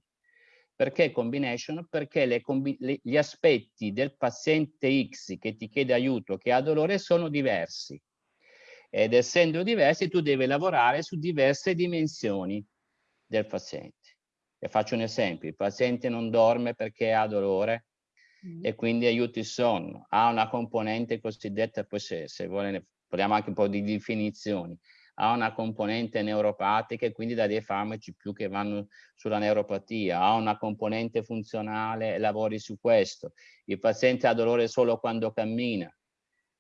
Perché combination? Perché combi le, gli aspetti del paziente X che ti chiede aiuto, che ha dolore, sono diversi ed essendo diversi tu devi lavorare su diverse dimensioni del paziente. E faccio un esempio, il paziente non dorme perché ha dolore mm. e quindi aiuta il sonno, ha una componente cosiddetta, poi se, se vuole parliamo anche un po' di definizioni, ha una componente neuropatica e quindi dà dei farmaci più che vanno sulla neuropatia, ha una componente funzionale e lavori su questo. Il paziente ha dolore solo quando cammina,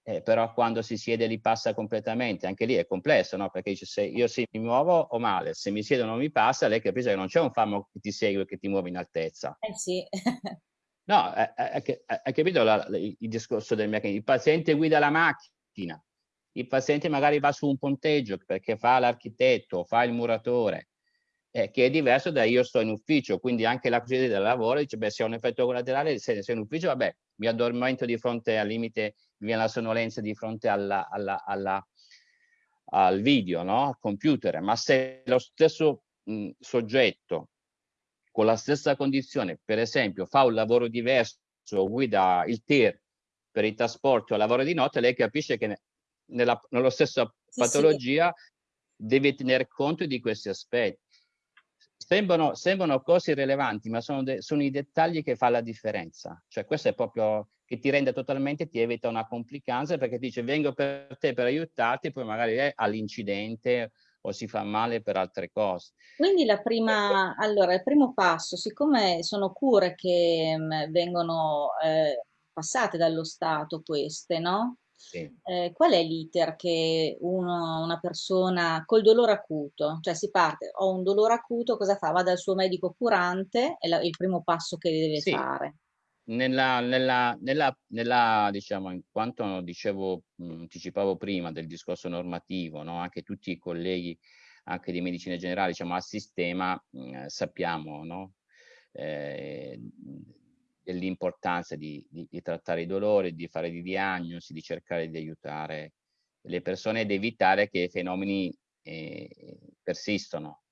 eh, però quando si siede li passa completamente, anche lì è complesso, no? Perché dice se io si mi muovo o male, se mi siedo non mi passa, lei capisce che non c'è un farmaco che ti segue che ti muove in altezza. Eh sì. <laughs> no, hai capito la, la, il discorso del meccanismo? Il paziente guida la macchina, il paziente magari va su un ponteggio perché fa l'architetto, fa il muratore, eh, che è diverso da io sto in ufficio, quindi anche la cosiddetta del lavoro dice, beh, se ho un effetto collaterale, se sei in ufficio, vabbè, mi addormento di fronte al limite, mi viene la sonnolenza di fronte alla, alla, alla, al video, no? al computer, ma se lo stesso mh, soggetto con la stessa condizione, per esempio, fa un lavoro diverso, guida il TIR per i trasporti o lavoro di notte, lei capisce che nella, nello stesso patologia sì. deve tener conto di questi aspetti. Sembrano, sembrano cose irrilevanti, ma sono, sono, i dettagli che fa la differenza. Cioè questo è proprio che ti rende totalmente, ti evita una complicanza perché dice vengo per te per aiutarti, poi magari è all'incidente o si fa male per altre cose. Quindi la prima, allora, il primo passo, siccome sono cure che mh, vengono eh, passate dallo Stato queste, no? Sì. Eh, qual è l'iter che uno, una persona col dolore acuto, cioè si parte, ho un dolore acuto, cosa fa? Va dal suo medico curante, è la, il primo passo che deve sì. fare. Nella, nella, nella, nella, diciamo, in quanto dicevo, anticipavo prima del discorso normativo, no? anche tutti i colleghi anche di medicina generale, diciamo, al sistema, mh, sappiamo, no? eh, dell'importanza di, di, di, trattare i dolori, di fare di diagnosi, di cercare di aiutare le persone ed evitare che i fenomeni eh, persistano,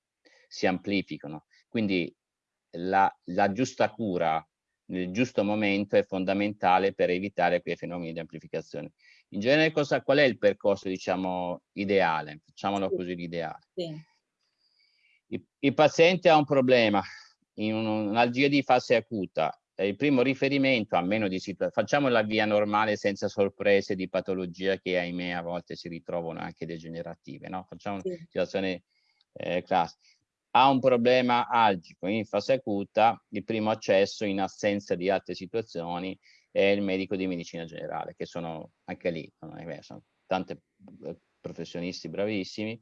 si amplificano. Quindi la, la, giusta cura nel giusto momento è fondamentale per evitare quei fenomeni di amplificazione. In genere cosa, qual è il percorso diciamo ideale? Facciamolo sì. così l'ideale. Sì. Il, il paziente ha un problema, in un'algia di fase acuta, il primo riferimento, a meno di situazioni, facciamo la via normale senza sorprese di patologia che ahimè a volte si ritrovano anche degenerative, no? Facciamo sì. una situazione eh, classica. Ha un problema algico in fase acuta, il primo accesso in assenza di altre situazioni è il medico di medicina generale, che sono anche lì, sono tanti eh, professionisti bravissimi.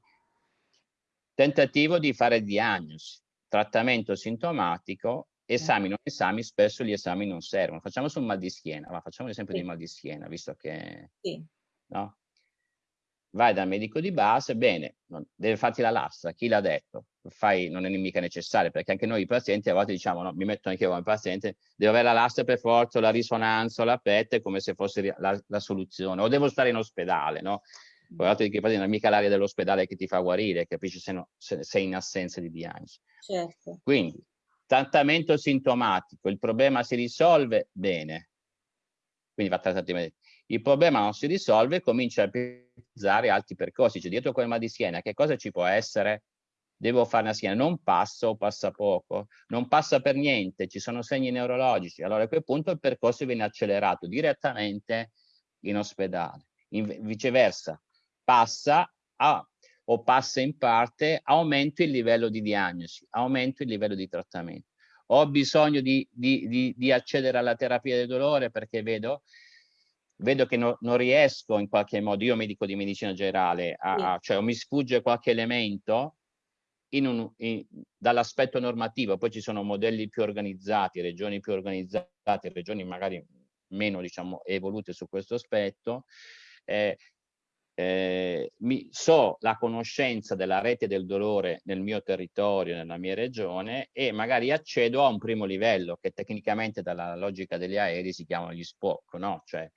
Tentativo di fare diagnosi, trattamento sintomatico esami non esami, spesso gli esami non servono. Facciamo sul mal di schiena, ma facciamo l'esempio sì. di mal di schiena, visto che... Sì. No? Vai dal medico di base, bene, non, deve farti la lastra, chi l'ha detto? Fai, non è mica necessario, perché anche noi i pazienti a volte diciamo, no, mi metto anche io come paziente, devo avere la lastra per forza, la risonanza, la PET, come se fosse la, la soluzione, o devo stare in ospedale, no? Poi l'altro di che non è mica l'aria dell'ospedale che ti fa guarire, capisci se, no, se sei in assenza di diagnosi. Certo. Quindi, trattamento sintomatico, il problema si risolve bene, quindi va trattato Il problema non si risolve, comincia a utilizzare altri percorsi, cioè dietro quel mal di schiena, che cosa ci può essere? Devo fare una schiena, non passa o passa poco, non passa per niente, ci sono segni neurologici, allora a quel punto il percorso viene accelerato direttamente in ospedale. In, viceversa, passa a, o passa in parte, aumento il livello di diagnosi, aumento il livello di trattamento. Ho bisogno di, di, di, di accedere alla terapia del dolore perché vedo, vedo che no, non riesco in qualche modo, io medico di medicina generale, a, sì. cioè mi sfugge qualche elemento dall'aspetto normativo, poi ci sono modelli più organizzati, regioni più organizzate, regioni magari meno diciamo, evolute su questo aspetto, eh, eh, mi, so la conoscenza della rete del dolore nel mio territorio, nella mia regione e magari accedo a un primo livello che tecnicamente dalla logica degli aerei si chiamano gli SPOC, no? Cioè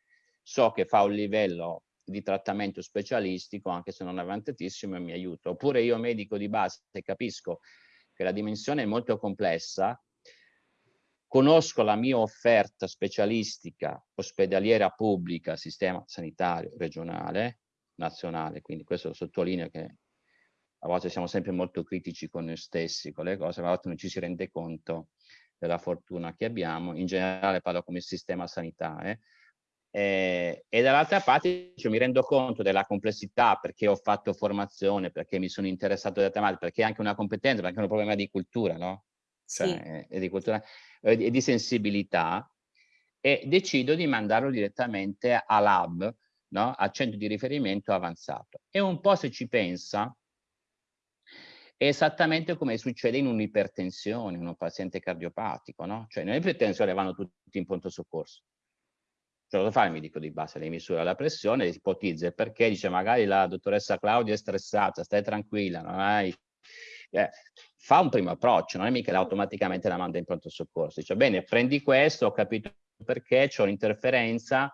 so che fa un livello di trattamento specialistico anche se non avantatissimo e mi aiuta. Oppure io medico di base capisco che la dimensione è molto complessa conosco la mia offerta specialistica ospedaliera pubblica, sistema sanitario regionale, nazionale, quindi questo lo sottolineo che a volte siamo sempre molto critici con noi stessi, con le cose, ma a volte non ci si rende conto della fortuna che abbiamo, in generale parlo come sistema sanitario, eh, e dall'altra parte cioè, mi rendo conto della complessità perché ho fatto formazione, perché mi sono interessato alle tematiche, perché è anche una competenza, perché è un problema di cultura, no? Cioè, sì. è di cultura e di sensibilità e decido di mandarlo direttamente a lab, no? a centro di riferimento avanzato. E un po' se ci pensa, è esattamente come succede in un'ipertensione, in un paziente cardiopatico, no? Cioè, nell'ipertensione vanno tutti in pronto soccorso. Cosa fa il medico di base? Le misura la pressione, ipotizza perché, dice magari la dottoressa Claudia è stressata, stai tranquilla, non hai eh, fa un primo approccio, non è mica automaticamente la manda in pronto soccorso. Dice, bene, prendi questo, ho capito perché, c'è un'interferenza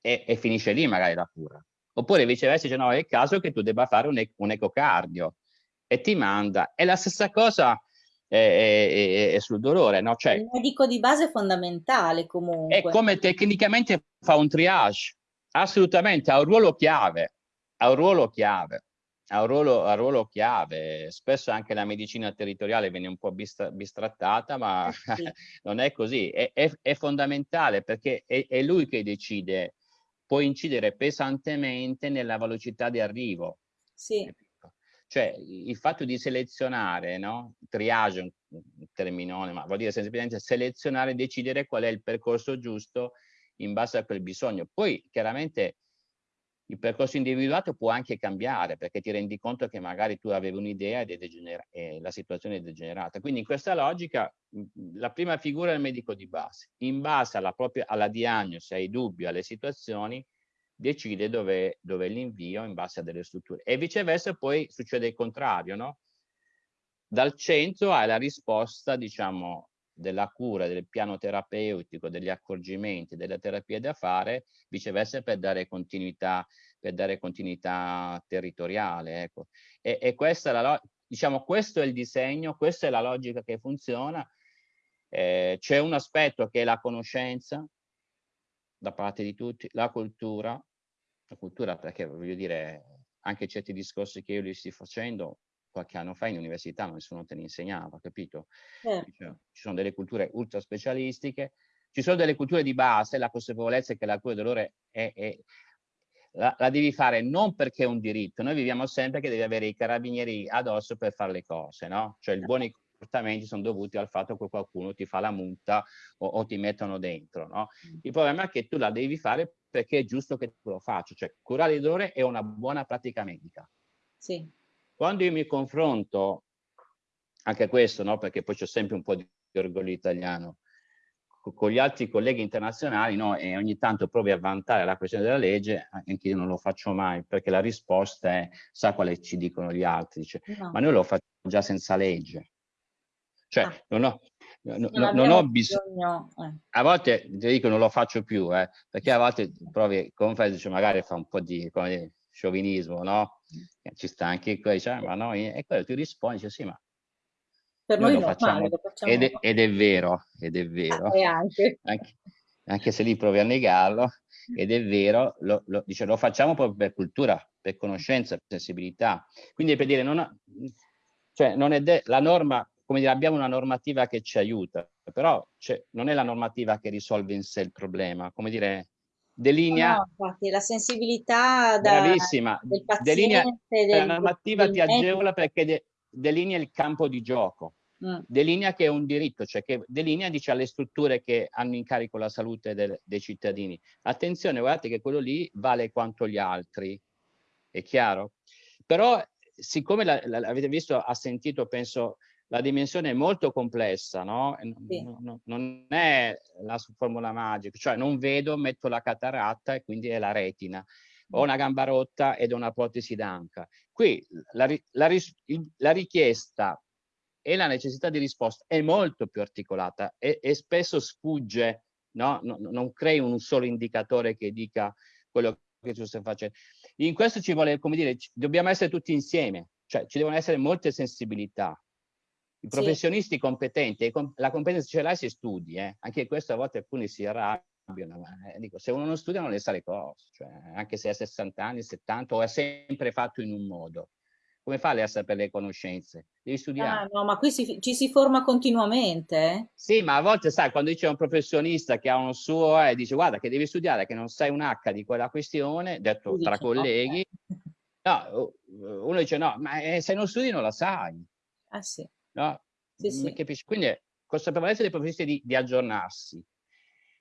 e, e, finisce lì magari la cura. Oppure viceversa dice, no, è il caso che tu debba fare un, un ecocardio e ti manda. È la stessa cosa è, è, è sul dolore, no? Cioè, il medico di base è fondamentale comunque. È come tecnicamente fa un triage, assolutamente, ha un ruolo chiave, ha un ruolo chiave ha un ruolo, ha un ruolo chiave. Spesso anche la medicina territoriale viene un po' bistra bistrattata, ma eh sì. <laughs> non è così. È, è, è fondamentale perché è, è, lui che decide, può incidere pesantemente nella velocità di arrivo. Sì. Cioè il fatto di selezionare, no? triage, un terminone, ma vuol dire semplicemente selezionare, decidere qual è il percorso giusto in base a quel bisogno. Poi chiaramente il percorso individuato può anche cambiare perché ti rendi conto che magari tu avevi un'idea e la situazione è degenerata. Quindi in questa logica la prima figura è il medico di base. In base alla, propria, alla diagnosi, ai dubbi, alle situazioni, decide dove, dove l'invio in base a delle strutture. E viceversa poi succede il contrario, no? Dal centro hai la risposta, diciamo, della cura, del piano terapeutico, degli accorgimenti, delle terapie da fare, viceversa per dare continuità, per dare continuità territoriale. Ecco. E, e questa è la, diciamo, questo è il disegno, questa è la logica che funziona. Eh, C'è un aspetto che è la conoscenza da parte di tutti, la cultura, la cultura perché voglio dire anche certi discorsi che io li sto facendo qualche anno fa in università nessuno te ne insegnava, capito? Eh. Cioè, ci sono delle culture ultra specialistiche, ci sono delle culture di base, la consapevolezza è che la cura del dolore è, è la, la, devi fare non perché è un diritto, noi viviamo sempre che devi avere i carabinieri addosso per fare le cose, no? Cioè i eh. Comportamenti sono dovuti al fatto che qualcuno ti fa la multa o, o ti mettono dentro, no? Mm. Il problema è che tu la devi fare perché è giusto che tu lo faccia, cioè curare il dolore è una buona pratica medica. Sì. Quando io mi confronto, anche questo, no? perché poi c'è sempre un po' di orgoglio italiano, con gli altri colleghi internazionali no? e ogni tanto provi a vantare la questione della legge, anche io non lo faccio mai, perché la risposta è, sa quale ci dicono gli altri, dice, no. ma noi lo facciamo già senza legge. Cioè, ah. non ho, no, non, non ho bisogno, eh. a volte ti dico non lo faccio più, eh, perché a volte provi, come fai, dice, magari fa un po' di, come, sciovinismo, no? Ci sta anche qua, dice, ah, ma noi, e quello ti rispondi, dice, sì, ma per noi, noi lo, facciamo, lo facciamo ed, è, ed è, vero, ed è vero, ah, anche. anche. Anche, se lì provi a negarlo, ed è vero, lo, lo, dice, lo facciamo proprio per cultura, per conoscenza, per sensibilità. Quindi per dire, non, ha, cioè, non è la norma, come dire, abbiamo una normativa che ci aiuta, però cioè, non è la normativa che risolve in sé il problema, come dire, delinea... No, infatti, la sensibilità da, bravissima, del paziente, delinea, la normativa ti agevola perché de, delinea il campo di gioco, mm. delinea che è un diritto, cioè che delinea dice alle strutture che hanno in carico la salute del, dei cittadini. Attenzione, guardate che quello lì vale quanto gli altri, è chiaro? Però siccome l'avete visto, ha sentito, penso, la dimensione è molto complessa, no? Sì. Non, non è la formula magica, cioè non vedo, metto la cataratta e quindi è la retina. Ho una gamba rotta ed ho una protesi d'anca. Qui la, la, la, richiesta e la necessità di risposta è molto più articolata e, e spesso sfugge, no? No, non crei un solo indicatore che dica quello che tu stai facendo. In questo ci vuole, come dire, dobbiamo essere tutti insieme, cioè ci devono essere molte sensibilità. I professionisti sì. competenti, la competenza ce l'hai se studi, eh? anche questo a volte alcuni si arrabbiano, ma eh, dico, se uno non studia non le sa le cose, cioè, anche se ha 60 anni, 70 o ha sempre fatto in un modo. Come fa lei a sapere le conoscenze? Devi studiare. Ah, no, ma qui si, ci si forma continuamente. Eh? Sì, ma a volte, sai, quando dice un professionista che ha un suo e eh, dice guarda che devi studiare, che non sai un H di quella questione, detto tra colleghi, no, uno dice no, ma eh, se non studi non la sai. Ah sì. No? Sì, sì. Quindi consapevolezza dei professionisti di, di aggiornarsi,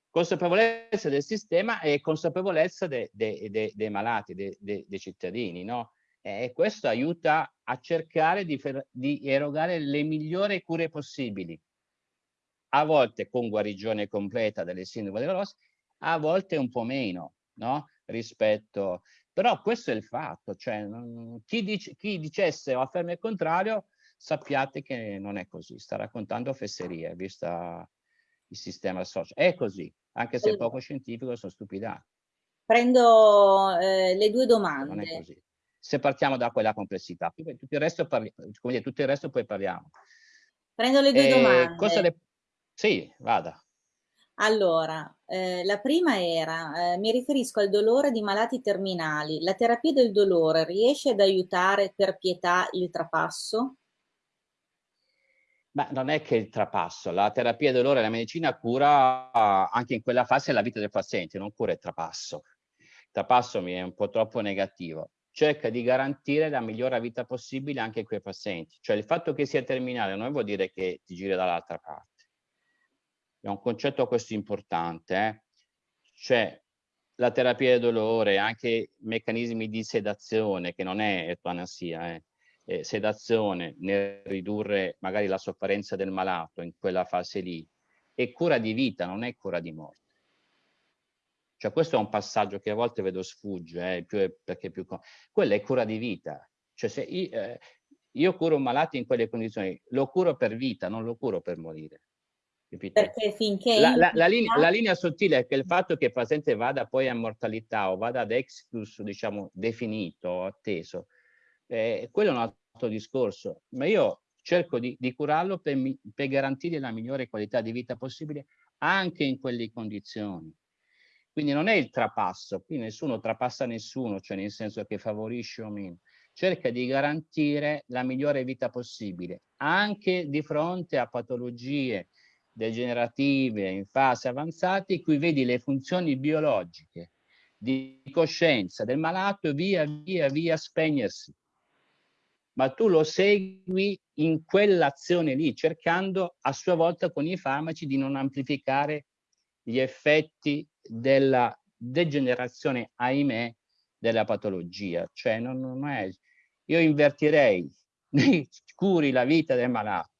consapevolezza del sistema e consapevolezza de, de, de, dei malati, dei cittadini, no? e questo aiuta a cercare di, di, erogare le migliori cure possibili, a volte con guarigione completa delle sindrome della Rossi, a volte un po' meno, no? Rispetto... Però questo è il fatto, cioè chi, dice, chi dicesse o afferma il contrario, sappiate che non è così, sta raccontando fesserie, vista il sistema social. È così, anche se è poco scientifico, sono stupidati. Prendo eh, le due domande. Non è così se partiamo da quella complessità. Tutto il resto, parli, come dire, tutto il resto poi parliamo. Prendo le due eh, domande. Le... Sì, vada. Allora, eh, la prima era, eh, mi riferisco al dolore di malati terminali. La terapia del dolore riesce ad aiutare per pietà il trapasso? Beh, non è che il trapasso, la terapia del dolore, la medicina cura anche in quella fase la vita del paziente, non cura il trapasso. Il trapasso mi è un po' troppo negativo cerca di garantire la migliore vita possibile anche a quei pazienti. Cioè il fatto che sia terminale non vuol dire che ti giri dall'altra parte. È un concetto questo importante. Eh? Cioè la terapia del dolore, anche meccanismi di sedazione, che non è etanasia, eh? Eh, sedazione nel ridurre magari la sofferenza del malato in quella fase lì, è cura di vita, non è cura di morte. Cioè questo è un passaggio che a volte vedo sfugge, eh, più è, perché più... Quella è cura di vita. Cioè se io, eh, io curo un malato in quelle condizioni, lo curo per vita, non lo curo per morire. Capito? Perché finché... La, la, la, linea, la, linea, sottile è che il fatto che il paziente vada poi a mortalità o vada ad exclus, diciamo, definito, atteso, eh, quello è un altro discorso. Ma io cerco di, di curarlo per, per garantire la migliore qualità di vita possibile anche in quelle condizioni. Quindi non è il trapasso, qui nessuno trapassa nessuno, cioè nel senso che favorisce o meno. Cerca di garantire la migliore vita possibile, anche di fronte a patologie degenerative in fase avanzata, in cui vedi le funzioni biologiche di coscienza del malato via via via spegnersi. Ma tu lo segui in quell'azione lì, cercando a sua volta con i farmaci di non amplificare gli effetti della degenerazione, ahimè, della patologia. Cioè, non, non è, io invertirei, <laughs> curi la vita del malato,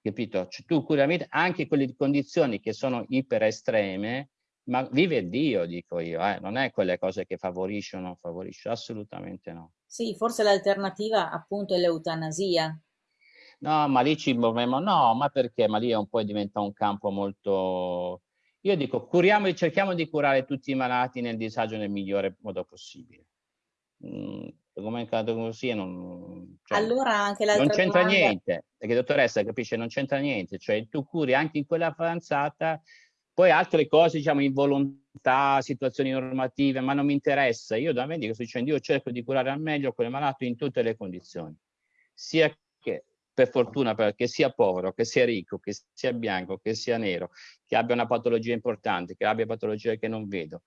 capito? Cioè, tu curi la vita anche quelle condizioni che sono iper estreme, ma vive Dio, dico io, eh? non è quelle cose che favorisce o non favorisce, assolutamente no. Sì, forse l'alternativa appunto è l'eutanasia. No, ma lì ci muoviamo, no, ma perché? Ma lì è un po' diventa un campo molto Io dico, curiamo, cerchiamo di curare tutti i malati nel disagio nel migliore modo possibile. Mm, come è caduto così non, cioè, allora anche non c'entra domanda... niente, perché dottoressa capisce, non c'entra niente, cioè tu curi anche in quella avanzata, poi altre cose, diciamo, involontà, situazioni normative, ma non mi interessa, io da medico sto dicendo, io cerco di curare al meglio quel malato in tutte le condizioni, sia che per fortuna perché sia povero, che sia ricco, che sia bianco, che sia nero, che abbia una patologia importante, che abbia patologie che non vedo,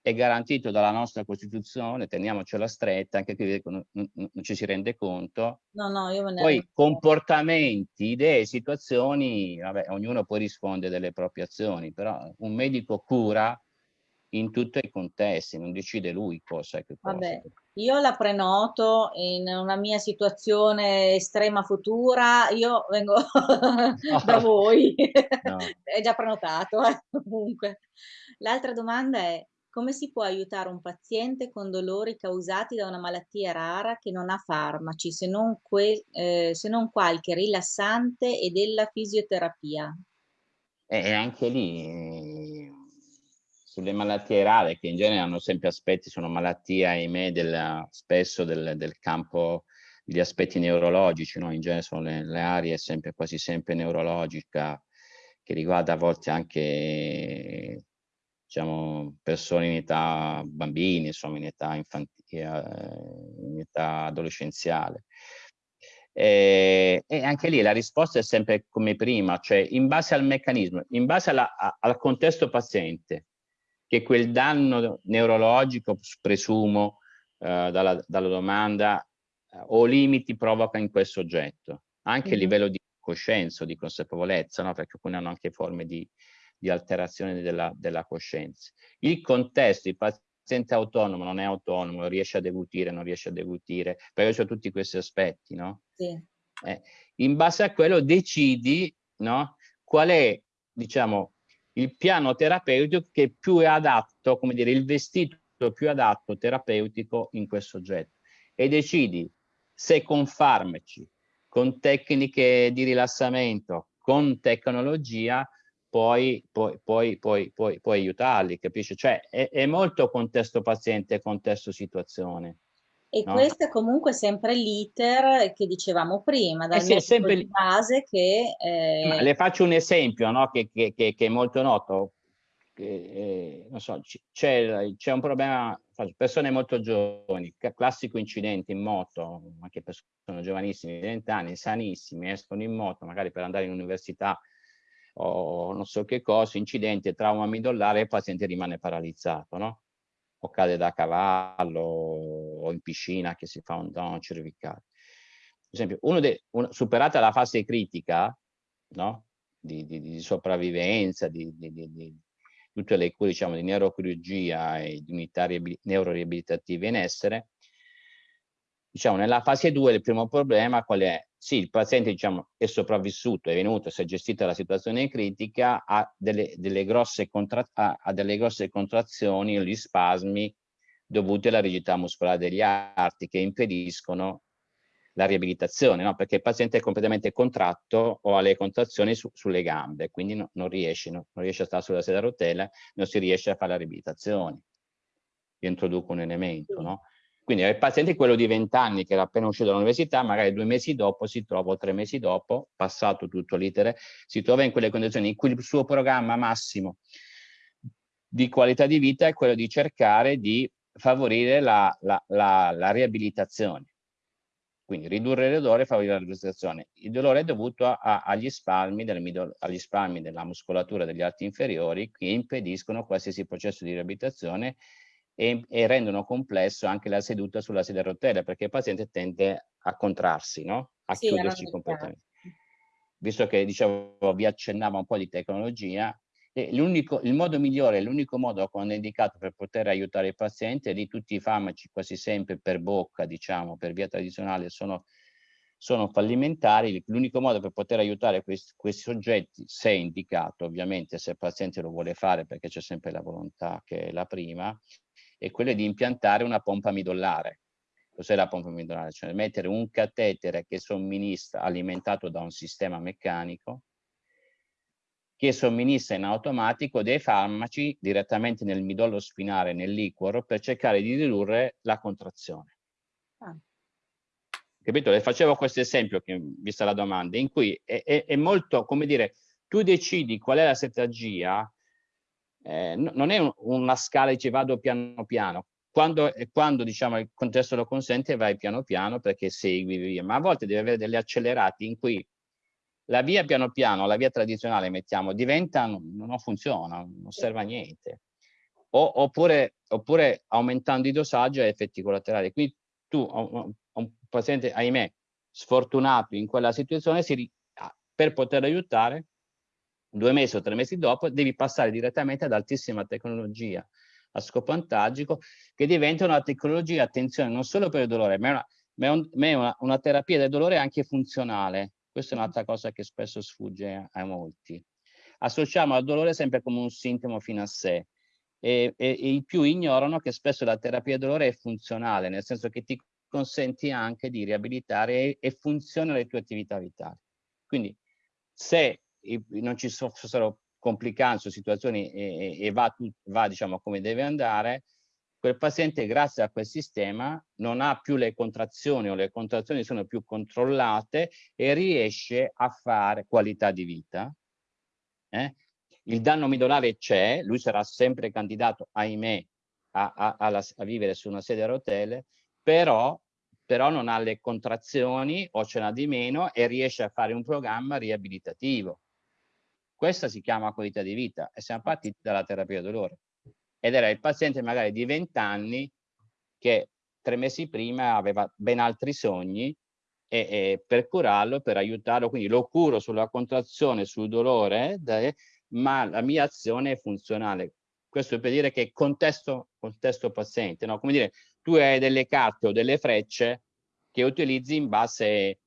è garantito dalla nostra Costituzione, teniamocela stretta, anche qui non, non, non ci si rende conto. No, no, io ne poi comportamenti, idee, situazioni, vabbè, ognuno poi risponde delle proprie azioni, però un medico cura in tutti i contesti, non decide lui cosa è che cosa. Vabbè, io la prenoto in una mia situazione estrema futura, io vengo no. <laughs> da voi, no. <laughs> è già prenotato eh, comunque. L'altra domanda è come si può aiutare un paziente con dolori causati da una malattia rara che non ha farmaci, se non, que- eh, se non qualche rilassante e della fisioterapia? E anche lì, sulle malattie rare, che in genere hanno sempre aspetti, sono malattie, ahimè, del, spesso del, del campo degli aspetti neurologici, no? in genere sono le, le aree sempre, quasi sempre neurologica, che riguarda a volte anche diciamo, persone in età bambini, insomma, in età, infantile, eh, in età adolescenziale. E, e, anche lì la risposta è sempre come prima, cioè in base al meccanismo, in base alla, a, al contesto paziente, che quel danno neurologico, presumo, eh, dalla, dalla, domanda, eh, o limiti provoca in quel soggetto, anche mm -hmm. a livello di coscienza, di consapevolezza, no? perché alcune hanno anche forme di, di alterazione della, della coscienza. Il contesto, il paziente autonomo non è autonomo, riesce a degutire, non riesce a degutire, perché c'è tutti questi aspetti, no? Sì. Eh, in base a quello decidi, no? Qual è, diciamo, il piano terapeutico che più è adatto, come dire, il vestito più adatto terapeutico in quel soggetto e decidi se con farmaci, con tecniche di rilassamento, con tecnologia, poi, poi, poi, poi, poi, poi aiutarli, capisci? Cioè è, è molto contesto paziente, contesto situazione. E no? questo è comunque sempre l'iter che dicevamo prima, dal eh sì, sempre di base che... Eh... Le faccio un esempio no? che, che, che, che, è molto noto. Eh, non so, c'è un problema, persone molto giovani, classico incidente in moto, anche persone giovanissime, di 20 anni, sanissimi, escono in moto magari per andare in università o non so che cosa, incidente, trauma midollare il paziente rimane paralizzato, no? O cade da cavallo o in piscina che si fa un down cervicale. Per esempio, uno de, un, superata la fase critica, no? Di, di, di sopravvivenza, di, di, tutte le cure diciamo, di neurochirurgia e di unità neuroriabilitative in essere, diciamo, nella fase 2 il primo problema qual è? Sì, il paziente diciamo, è sopravvissuto, è venuto, si è gestita la situazione critica, ha delle, delle, grosse, ha delle grosse contrazioni o gli spasmi dovuti alla rigidità muscolare degli arti che impediscono la riabilitazione, no? perché il paziente è completamente contratto o ha le contrazioni su, sulle gambe, quindi no, non, riesce, no? non riesce a stare sulla sedia a rotella, non si riesce a fare la riabilitazione. Io introduco un elemento, no? Quindi il paziente è quello di 20 anni che era appena uscito dall'università, magari due mesi dopo si trova, o tre mesi dopo, passato tutto l'iter, si trova in quelle condizioni in cui il suo programma massimo di qualità di vita è quello di cercare di favorire la, la, la, la riabilitazione. Quindi ridurre il dolore e favorire la riabilitazione. Il dolore è dovuto a, a, agli, spalmi del, agli spalmi della muscolatura degli arti inferiori che impediscono qualsiasi processo di riabilitazione e, e, rendono complesso anche la seduta sulla sedia a rotelle perché il paziente tende a contrarsi, no? a sì, chiudersi completamente. Visto che dicevo, vi accennava un po' di tecnologia, il modo migliore, l'unico modo quando è indicato per poter aiutare il paziente, lì tutti i farmaci quasi sempre per bocca, diciamo, per via tradizionale sono, sono fallimentari, l'unico modo per poter aiutare questi, questi, soggetti, se è indicato ovviamente, se il paziente lo vuole fare perché c'è sempre la volontà che è la prima, è quello di impiantare una pompa midollare. Cos'è la pompa midollare? Cioè mettere un catetere che somministra, alimentato da un sistema meccanico, che somministra in automatico dei farmaci direttamente nel midollo spinale, nel liquor, per cercare di ridurre la contrazione. Ah. Capito? Le facevo questo esempio, che, vista la domanda, in cui è, è, è, molto, come dire, tu decidi qual è la strategia, eh, non è un, una scala che vado piano piano, quando, quando diciamo, il contesto lo consente vai piano piano perché segui via, ma a volte devi avere delle accelerati in cui la via piano piano, la via tradizionale, mettiamo, diventa, non, funziona, non serve a niente. O, oppure, oppure, aumentando i dosaggi a effetti collaterali. Quindi tu, un, un paziente, ahimè, sfortunato in quella situazione, si, per poter aiutare, due mesi o tre mesi dopo, devi passare direttamente ad altissima tecnologia a scopo antalgico, che diventa una tecnologia, attenzione, non solo per il dolore, ma è una, ma è un, ma è una, una terapia del dolore anche funzionale. Questa è un'altra cosa che spesso sfugge a molti. Associamo al dolore sempre come un sintomo fino a sé e, e, e i più ignorano che spesso la terapia del dolore è funzionale, nel senso che ti consenti anche di riabilitare e, e funziona le tue attività vitali. Quindi se non ci fossero complicanze o situazioni e, e va, va diciamo come deve andare, quel paziente grazie a quel sistema non ha più le contrazioni o le contrazioni sono più controllate e riesce a fare qualità di vita. Eh? Il danno midolare c'è, lui sarà sempre candidato, ahimè, a, a, a, a, vivere su una sedia a rotelle, però, però non ha le contrazioni o ce n'ha di meno e riesce a fare un programma riabilitativo. Questa si chiama qualità di vita e siamo partiti dalla terapia dolore. Ed era il paziente magari di 20 anni che tre mesi prima aveva ben altri sogni e, e per curarlo, per aiutarlo, quindi lo curo sulla contrazione, sul dolore, ma la mia azione è funzionale. Questo per dire che contesto, contesto paziente, no? come dire, tu hai delle carte o delle frecce che utilizzi in base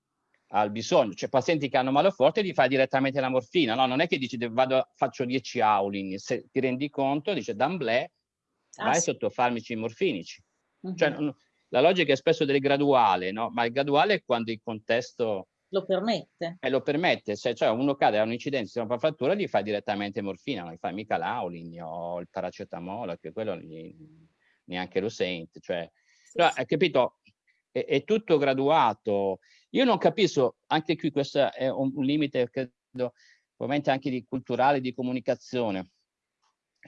al bisogno. Cioè pazienti che hanno male forte gli fai direttamente la morfina, no? Non è che dici vado, faccio 10 Aulin, se ti rendi conto, dice d'amblè ah, vai sì. sotto farmaci morfinici. Uh -huh. cioè, la logica è spesso del graduale, no? Ma il graduale è quando il contesto lo permette. Eh, lo permette, se cioè uno cade da un'incidenza, una frattura, gli fai direttamente morfina, non gli fai mica l'Aulin o il paracetamolo, che quello gli, neanche lo sente. Cioè, sì, però, sì. hai capito? È, è tutto graduato io non capisco, anche qui questo è un, un limite, credo, ovviamente anche di culturale, di comunicazione.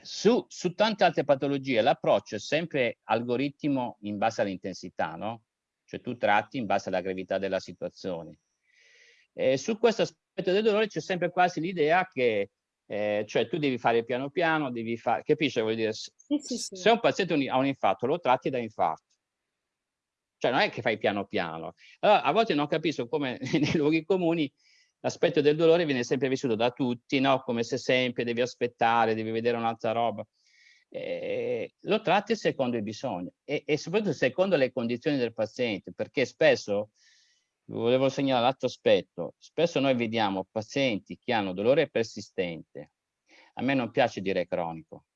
Su, su tante altre patologie l'approccio è sempre algoritmo in base all'intensità, no? Cioè tu tratti in base alla gravità della situazione. E su questo aspetto del dolore c'è sempre quasi l'idea che eh, cioè tu devi fare piano piano, devi fare, capisci? Vuol dire, sì, sì, sì. se un paziente ha un infarto, lo tratti da infarto. Cioè non è che fai piano piano. Allora, a volte non capisco come <laughs> nei luoghi comuni l'aspetto del dolore viene sempre vissuto da tutti, no? come se sempre devi aspettare, devi vedere un'altra roba. Eh, lo tratti secondo i bisogni e, e, soprattutto secondo le condizioni del paziente, perché spesso, volevo segnalare l'altro aspetto, spesso noi vediamo pazienti che hanno dolore persistente, a me non piace dire cronico,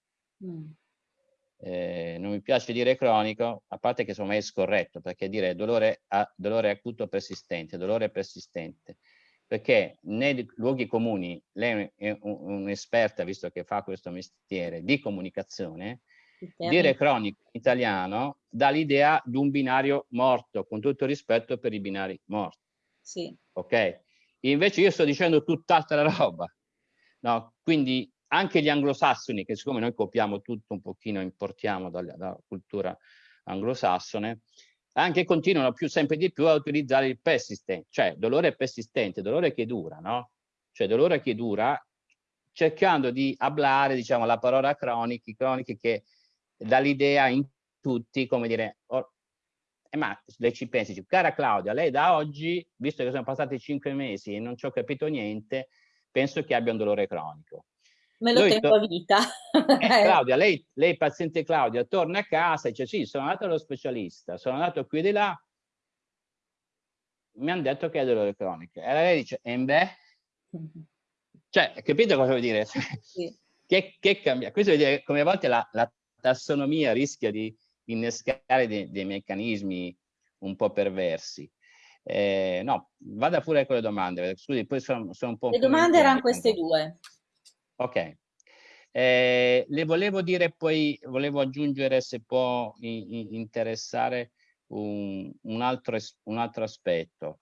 mm eh, non mi piace dire cronico, a parte che insomma è scorretto, perché dire dolore, a, dolore acuto persistente, dolore persistente, perché nei luoghi comuni, lei è un'esperta, un visto che fa questo mestiere, di comunicazione, dire cronico in italiano dà l'idea di un binario morto, con tutto rispetto per i binari morti. Sì. Ok? Invece io sto dicendo tutt'altra roba. No? Quindi anche gli anglosassoni, che siccome noi copiamo tutto un pochino, importiamo dalla, dalla cultura anglosassone, anche continuano più, sempre di più a utilizzare il persistente, cioè dolore persistente, dolore che dura, no? Cioè dolore che dura, cercando di ablare, diciamo, la parola cronichi, croniche che dà l'idea in tutti, come dire, oh, eh, ma lei ci pensi, cara Claudia, lei da oggi, visto che sono passati cinque mesi e non ci ho capito niente, penso che abbia un dolore cronico. Me lo tengo a vita. <laughs> Eh, Claudia, lei, lei, paziente Claudia, torna a casa e dice sì, sono andato allo specialista, sono andato qui di là, mi hanno detto che è dolore cronico. E lei dice, e beh? Cioè, capito cosa vuol dire? Sì. <laughs> che, che cambia? Questo vuol dire come a volte la, la tassonomia rischia di innescare dei, dei meccanismi un po' perversi. Eh, no, vada pure con le domande, scusi, poi sono, sono un po'... Le domande erano queste due. Ok. Eh, le volevo dire poi, volevo aggiungere se può interessare un, un, altro, un altro aspetto.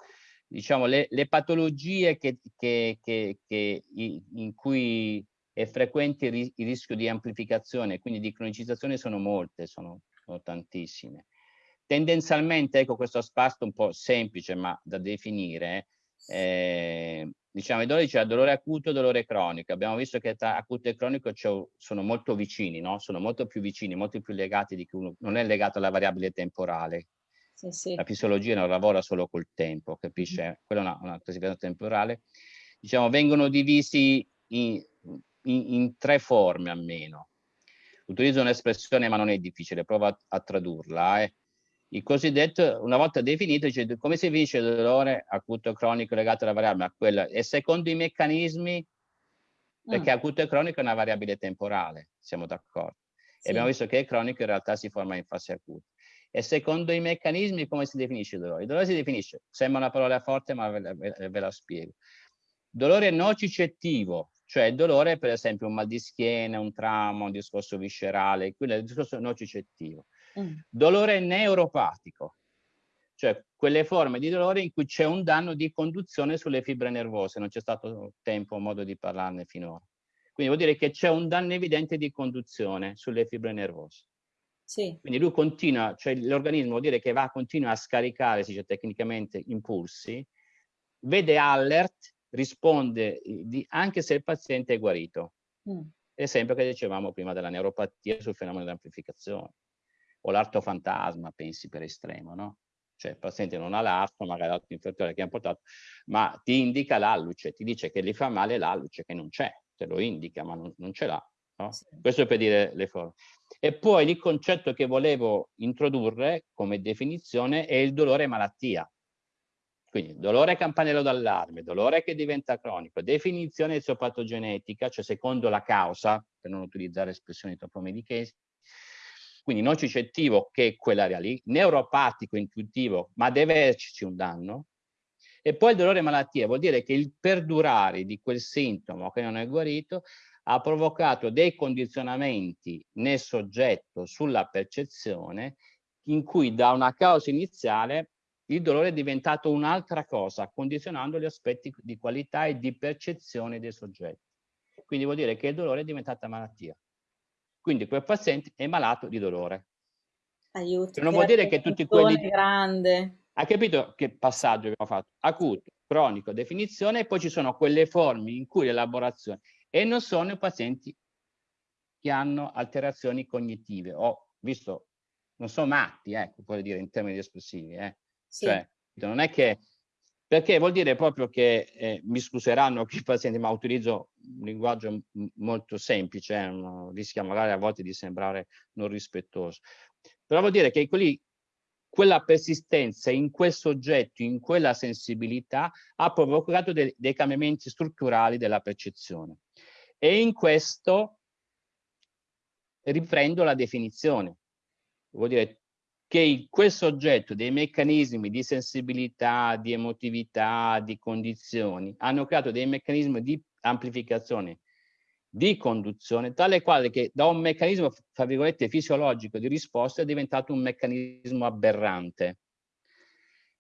Diciamo, le, le patologie che, che, che, che, in cui è frequente il, rischio di amplificazione, quindi di cronicizzazione, sono molte, sono, sono tantissime. Tendenzialmente, ecco questo aspetto un po' semplice ma da definire, eh, diciamo i dolori c'è dolore acuto e dolore cronico. Abbiamo visto che tra acuto e cronico sono molto vicini, no? sono molto più vicini, molto più legati di che uno, non è legato alla variabile temporale. Sì, sì. La fisiologia non lavora solo col tempo, capisce? Mm. Quella è una, una classificazione temporale. Diciamo, vengono divisi in, in, in tre forme almeno. Utilizzo un'espressione ma non è difficile, provo a, a tradurla. Eh il cosiddetto, una volta definito, dice come si vince il dolore acuto cronico legato alla variabile a quella, e secondo i meccanismi, perché mm. acuto e cronico è una variabile temporale, siamo d'accordo. Sì. E abbiamo visto che il cronico in realtà si forma in fase acuta. E secondo i meccanismi come si definisce il dolore? Il dolore si definisce, sembra una parola forte ma ve la, ve la spiego. Dolore nocicettivo, cioè il dolore per esempio un mal di schiena, un trauma, un discorso viscerale, quello è il discorso nocicettivo. Mm. Dolore neuropatico, cioè quelle forme di dolore in cui c'è un danno di conduzione sulle fibre nervose, non c'è stato tempo o modo di parlarne finora. Quindi vuol dire che c'è un danno evidente di conduzione sulle fibre nervose. Sì. Quindi lui continua, cioè l'organismo vuol dire che va, continua a scaricare, si dice tecnicamente, impulsi, vede alert, risponde di, anche se il paziente è guarito. Mm. Esempio che dicevamo prima della neuropatia sul fenomeno di amplificazione o l'arto fantasma, pensi per estremo, no? Cioè il paziente non ha l'arto, magari l'arto inferiore che ha portato, ma ti indica l'alluce, ti dice che gli fa male l'alluce che non c'è, te lo indica, ma non, non ce l'ha. No? Sì. Questo è per dire le forme. E poi il concetto che volevo introdurre come definizione è il dolore malattia. Quindi dolore campanello d'allarme, dolore che diventa cronico, definizione eziopatogenetica, cioè secondo la causa, per non utilizzare espressioni troppo medichesi, quindi nocicettivo che è quell'area lì, neuropatico intuitivo, ma deve esserci un danno, e poi il dolore malattia vuol dire che il perdurare di quel sintomo che non è guarito ha provocato dei condizionamenti nel soggetto sulla percezione in cui da una causa iniziale il dolore è diventato un'altra cosa, condizionando gli aspetti di qualità e di percezione dei soggetti. Quindi vuol dire che il dolore è diventata malattia. Quindi quel paziente è malato di dolore. Aiuto. Non vuol dire che tutti quelli... grande. Ha capito che passaggio abbiamo fatto? Acuto, cronico, definizione e poi ci sono quelle forme in cui l'elaborazione e non sono i pazienti che hanno alterazioni cognitive o visto non sono matti, ecco, puoi dire in termini espressivi, eh. Sì. Cioè, non è che perché vuol dire proprio che, eh, mi scuseranno i pazienti, ma utilizzo un linguaggio molto semplice, eh, rischia magari a volte di sembrare non rispettoso, però vuol dire che quelli, quella persistenza in quel soggetto, in quella sensibilità, ha provocato de dei cambiamenti strutturali della percezione. E in questo riprendo la definizione. Vuol dire che quel soggetto dei meccanismi di sensibilità, di emotività, di condizioni, hanno creato dei meccanismi di amplificazione, di conduzione, tale quale che da un meccanismo, tra virgolette, fisiologico di risposta è diventato un meccanismo aberrante.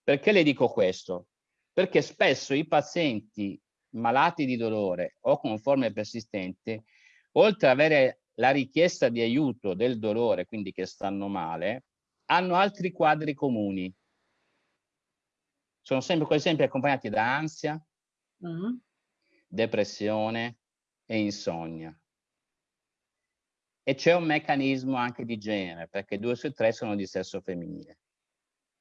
Perché le dico questo? Perché spesso i pazienti malati di dolore o con forme persistenti, oltre ad avere la richiesta di aiuto del dolore, quindi che stanno male, hanno altri quadri comuni. Sono sempre quasi sempre accompagnati da ansia, mm -hmm. depressione e insonnia. E c'è un meccanismo anche di genere, perché due su tre sono di sesso femminile.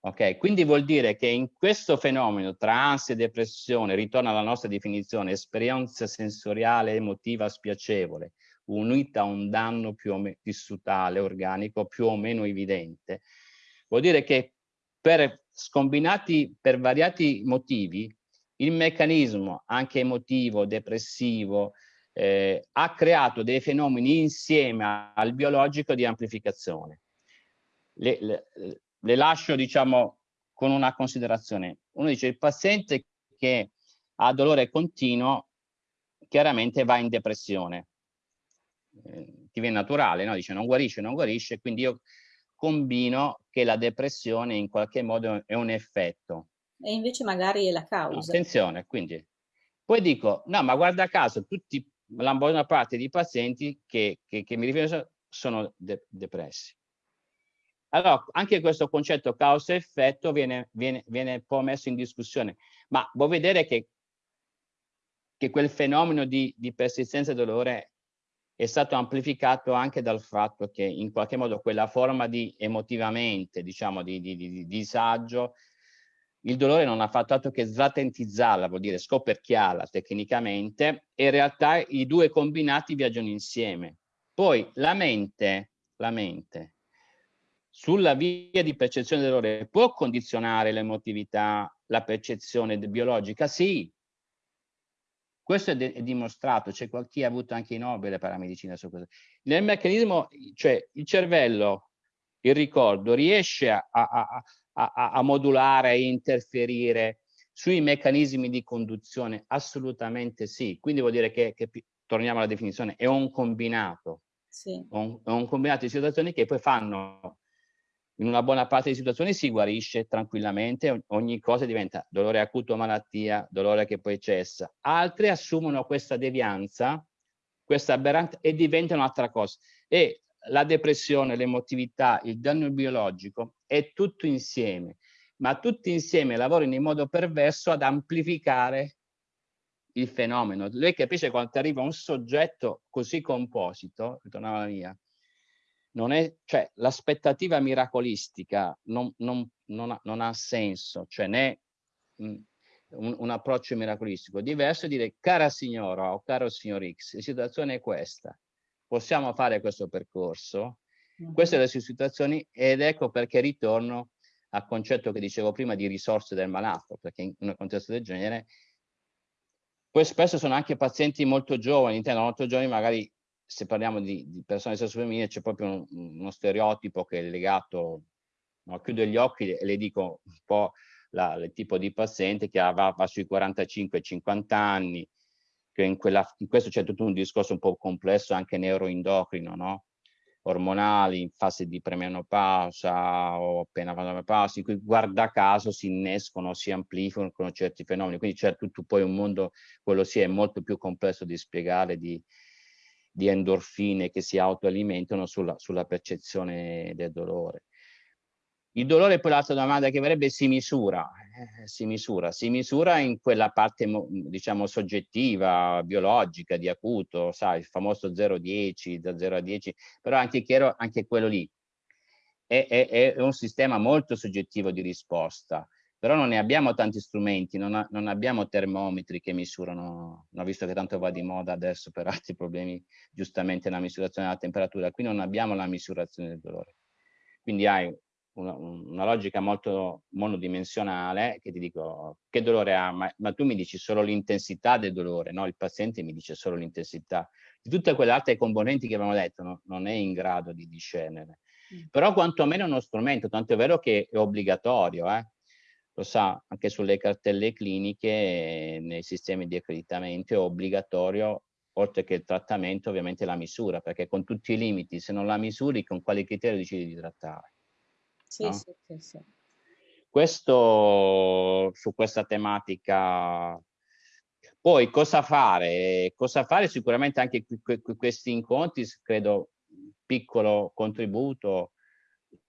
Ok, quindi vuol dire che in questo fenomeno tra ansia e depressione, ritorna alla nostra definizione, esperienza sensoriale emotiva spiacevole, unita a un danno più o meno tissutale, organico, più o meno evidente, vuol dire che per scombinati per variati motivi il meccanismo anche emotivo, depressivo, eh, ha creato dei fenomeni insieme al biologico di amplificazione. Le, le, le lascio diciamo con una considerazione. Uno dice il paziente che ha dolore continuo chiaramente va in depressione. Eh, ti viene naturale, no? dice non guarisce, non guarisce, quindi io combino che la depressione in qualche modo è un effetto. E invece magari è la causa. No, attenzione, quindi. Poi dico, no, ma guarda caso, tutti, la buona parte dei pazienti che, che, che mi riferisco sono de depressi. Allora, anche questo concetto causa-effetto viene, viene, viene poi messo in discussione, ma vuoi vedere che, che quel fenomeno di, di persistenza e dolore è stato amplificato anche dal fatto che in qualche modo quella forma di emotivamente, diciamo, di, di, di, di disagio, il dolore non ha fatto altro che slatentizzarla, vuol dire scoperchiarla tecnicamente, e in realtà i due combinati viaggiano insieme. Poi la mente, la mente, sulla via di percezione del dolore può condizionare l'emotività, la percezione biologica? Sì, questo è, è dimostrato, c'è chi ha avuto anche i Nobel per la medicina su questo. Nel meccanismo, cioè il cervello, il ricordo, riesce a, a, a, a modulare, a interferire sui meccanismi di conduzione? Assolutamente sì. Quindi vuol dire che, che torniamo alla definizione, è un combinato. Sì. Un, è un combinato di situazioni che poi fanno in una buona parte di situazioni si guarisce tranquillamente, ogni cosa diventa dolore acuto malattia, dolore che poi cessa. Altre assumono questa devianza, questa aberrante e diventano un'altra cosa. E la depressione, l'emotività, il danno biologico è tutto insieme, ma tutti insieme lavorano in modo perverso ad amplificare il fenomeno. Lei capisce quando arriva un soggetto così composito, ritornava la mia, non è, cioè, l'aspettativa miracolistica non, non, non, ha, non, ha, senso, cioè né mh, un, un, approccio miracolistico. Diverso è dire, cara signora o caro signor X, la situazione è questa, possiamo fare questo percorso, mm -hmm. queste sono le situazioni ed ecco perché ritorno al concetto che dicevo prima di risorse del malato, perché in un contesto del genere poi spesso sono anche pazienti molto giovani, intendo molto giovani magari se parliamo di, di persone di sesso femminile c'è proprio un, uno stereotipo che è legato, no, chiudo gli occhi e le dico un po' la, il tipo di paziente che va, va sui 45-50 anni, che in, quella, in questo c'è tutto un discorso un po' complesso anche neuroendocrino, no? ormonali in fase di premenopausa o appena menopausa, in cui guarda caso si innescono, si amplificano certi fenomeni, quindi c'è tutto poi un mondo, quello sì è molto più complesso di spiegare, di, di endorfine che si autoalimentano sulla, sulla percezione del dolore. Il dolore poi l'altra domanda che verrebbe si misura, eh, si misura, si misura in quella parte diciamo soggettiva, biologica, di acuto, sai, il famoso 0-10, da 0 a 10, però anche chiaro, anche quello lì è, è, è un sistema molto soggettivo di risposta però non ne abbiamo tanti strumenti, non, ha, non, abbiamo termometri che misurano, no, visto che tanto va di moda adesso per altri problemi, giustamente la misurazione della temperatura, qui non abbiamo la misurazione del dolore. Quindi hai una, una logica molto monodimensionale che ti dico che dolore ha, ma, ma tu mi dici solo l'intensità del dolore, no? il paziente mi dice solo l'intensità. Di tutte quelle altre componenti che abbiamo detto no? non è in grado di discernere. Mm. Però quantomeno è uno strumento, tanto è vero che è obbligatorio, eh? Lo sa anche sulle cartelle cliniche, nei sistemi di accreditamento è obbligatorio, oltre che il trattamento, ovviamente la misura, perché con tutti i limiti, se non la misuri, con quali criteri decidi di trattare? Sì, no? sì, sì, sì. Questo su questa tematica poi cosa fare? Cosa fare? Sicuramente anche questi incontri, credo, piccolo contributo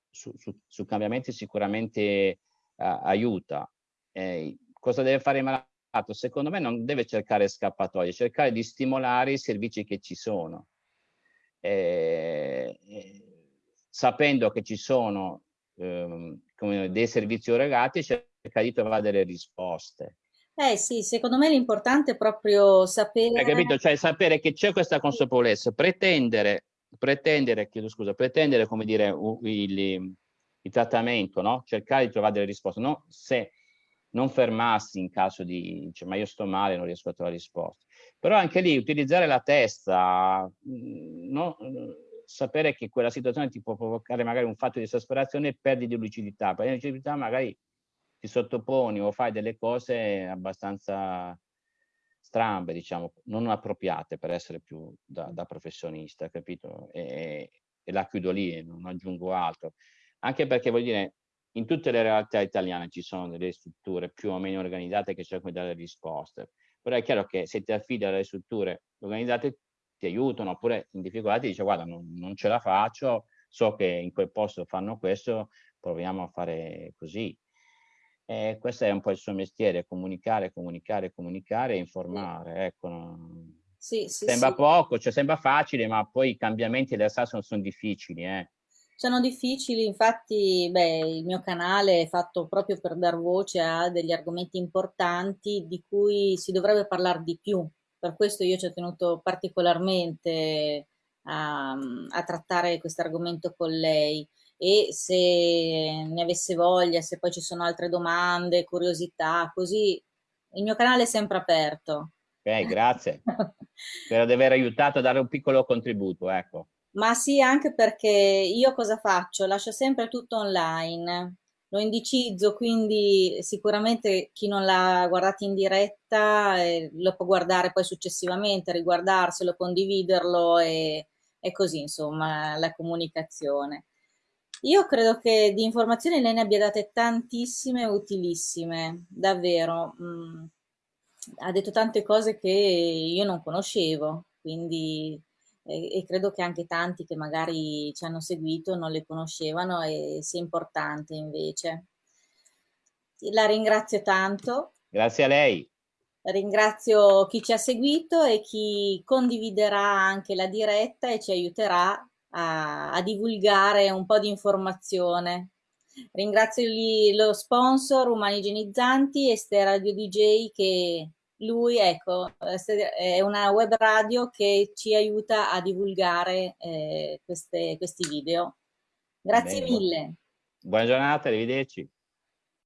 su, su, su cambiamenti sicuramente aiuta. Eh, cosa deve fare il malato? Secondo me non deve cercare scappatoie, cercare di stimolare i servizi che ci sono. Eh, sapendo che ci sono eh, come dei servizi erogati, cercare di trovare delle risposte. Eh sì, secondo me l'importante è proprio sapere... Hai capito? Cioè sapere che c'è questa consapevolezza, pretendere, pretendere, chiedo scusa, pretendere, come dire, il, il trattamento, no? cercare di trovare delle risposte, no? se non fermarsi in caso di, cioè, ma io sto male, non riesco a trovare risposte. Però anche lì utilizzare la testa, mm, no? sapere che quella situazione ti può provocare magari un fatto di esasperazione e perdi di lucidità. Perdi di lucidità magari ti sottoponi o fai delle cose abbastanza strambe, diciamo, non appropriate per essere più da, da professionista, capito? E, e, la chiudo lì, non aggiungo altro. Anche perché, vuol dire, in tutte le realtà italiane ci sono delle strutture più o meno organizzate che cercano di dare risposte, però è chiaro che se ti affidi alle strutture organizzate ti aiutano, oppure in difficoltà ti dice guarda non, non ce la faccio, so che in quel posto fanno questo, proviamo a fare così. E questo è un po' il suo mestiere, comunicare, comunicare, comunicare e informare. Ecco, sì, sì, sembra sì. poco, cioè sembra facile, ma poi i cambiamenti in realtà sono, sono difficili. Eh. Sono difficili, infatti beh, il mio canale è fatto proprio per dar voce a degli argomenti importanti di cui si dovrebbe parlare di più. Per questo io ci ho tenuto particolarmente a, a trattare questo argomento con lei e se ne avesse voglia, se poi ci sono altre domande, curiosità, così il mio canale è sempre aperto. Ok, grazie. <laughs> Spero di aver aiutato a dare un piccolo contributo, ecco. Ma sì, anche perché io cosa faccio? Lascio sempre tutto online, lo indicizzo, quindi sicuramente chi non l'ha guardato in diretta eh, lo può guardare poi successivamente, riguardarselo, condividerlo e, e così, insomma, la comunicazione. Io credo che di informazioni lei ne abbia date tantissime utilissime, davvero. Mm, ha detto tante cose che io non conoscevo, quindi e, credo che anche tanti che magari ci hanno seguito non le conoscevano e sia importante invece. La ringrazio tanto. Grazie a lei. Ringrazio chi ci ha seguito e chi condividerà anche la diretta e ci aiuterà a, a divulgare un po' di informazione. Ringrazio gli, lo sponsor Umani Igienizzanti e Ste Radio DJ che lui ecco, è una web radio che ci aiuta a divulgare eh, queste, questi video. Grazie Bene. mille. Buona giornata, arrivederci.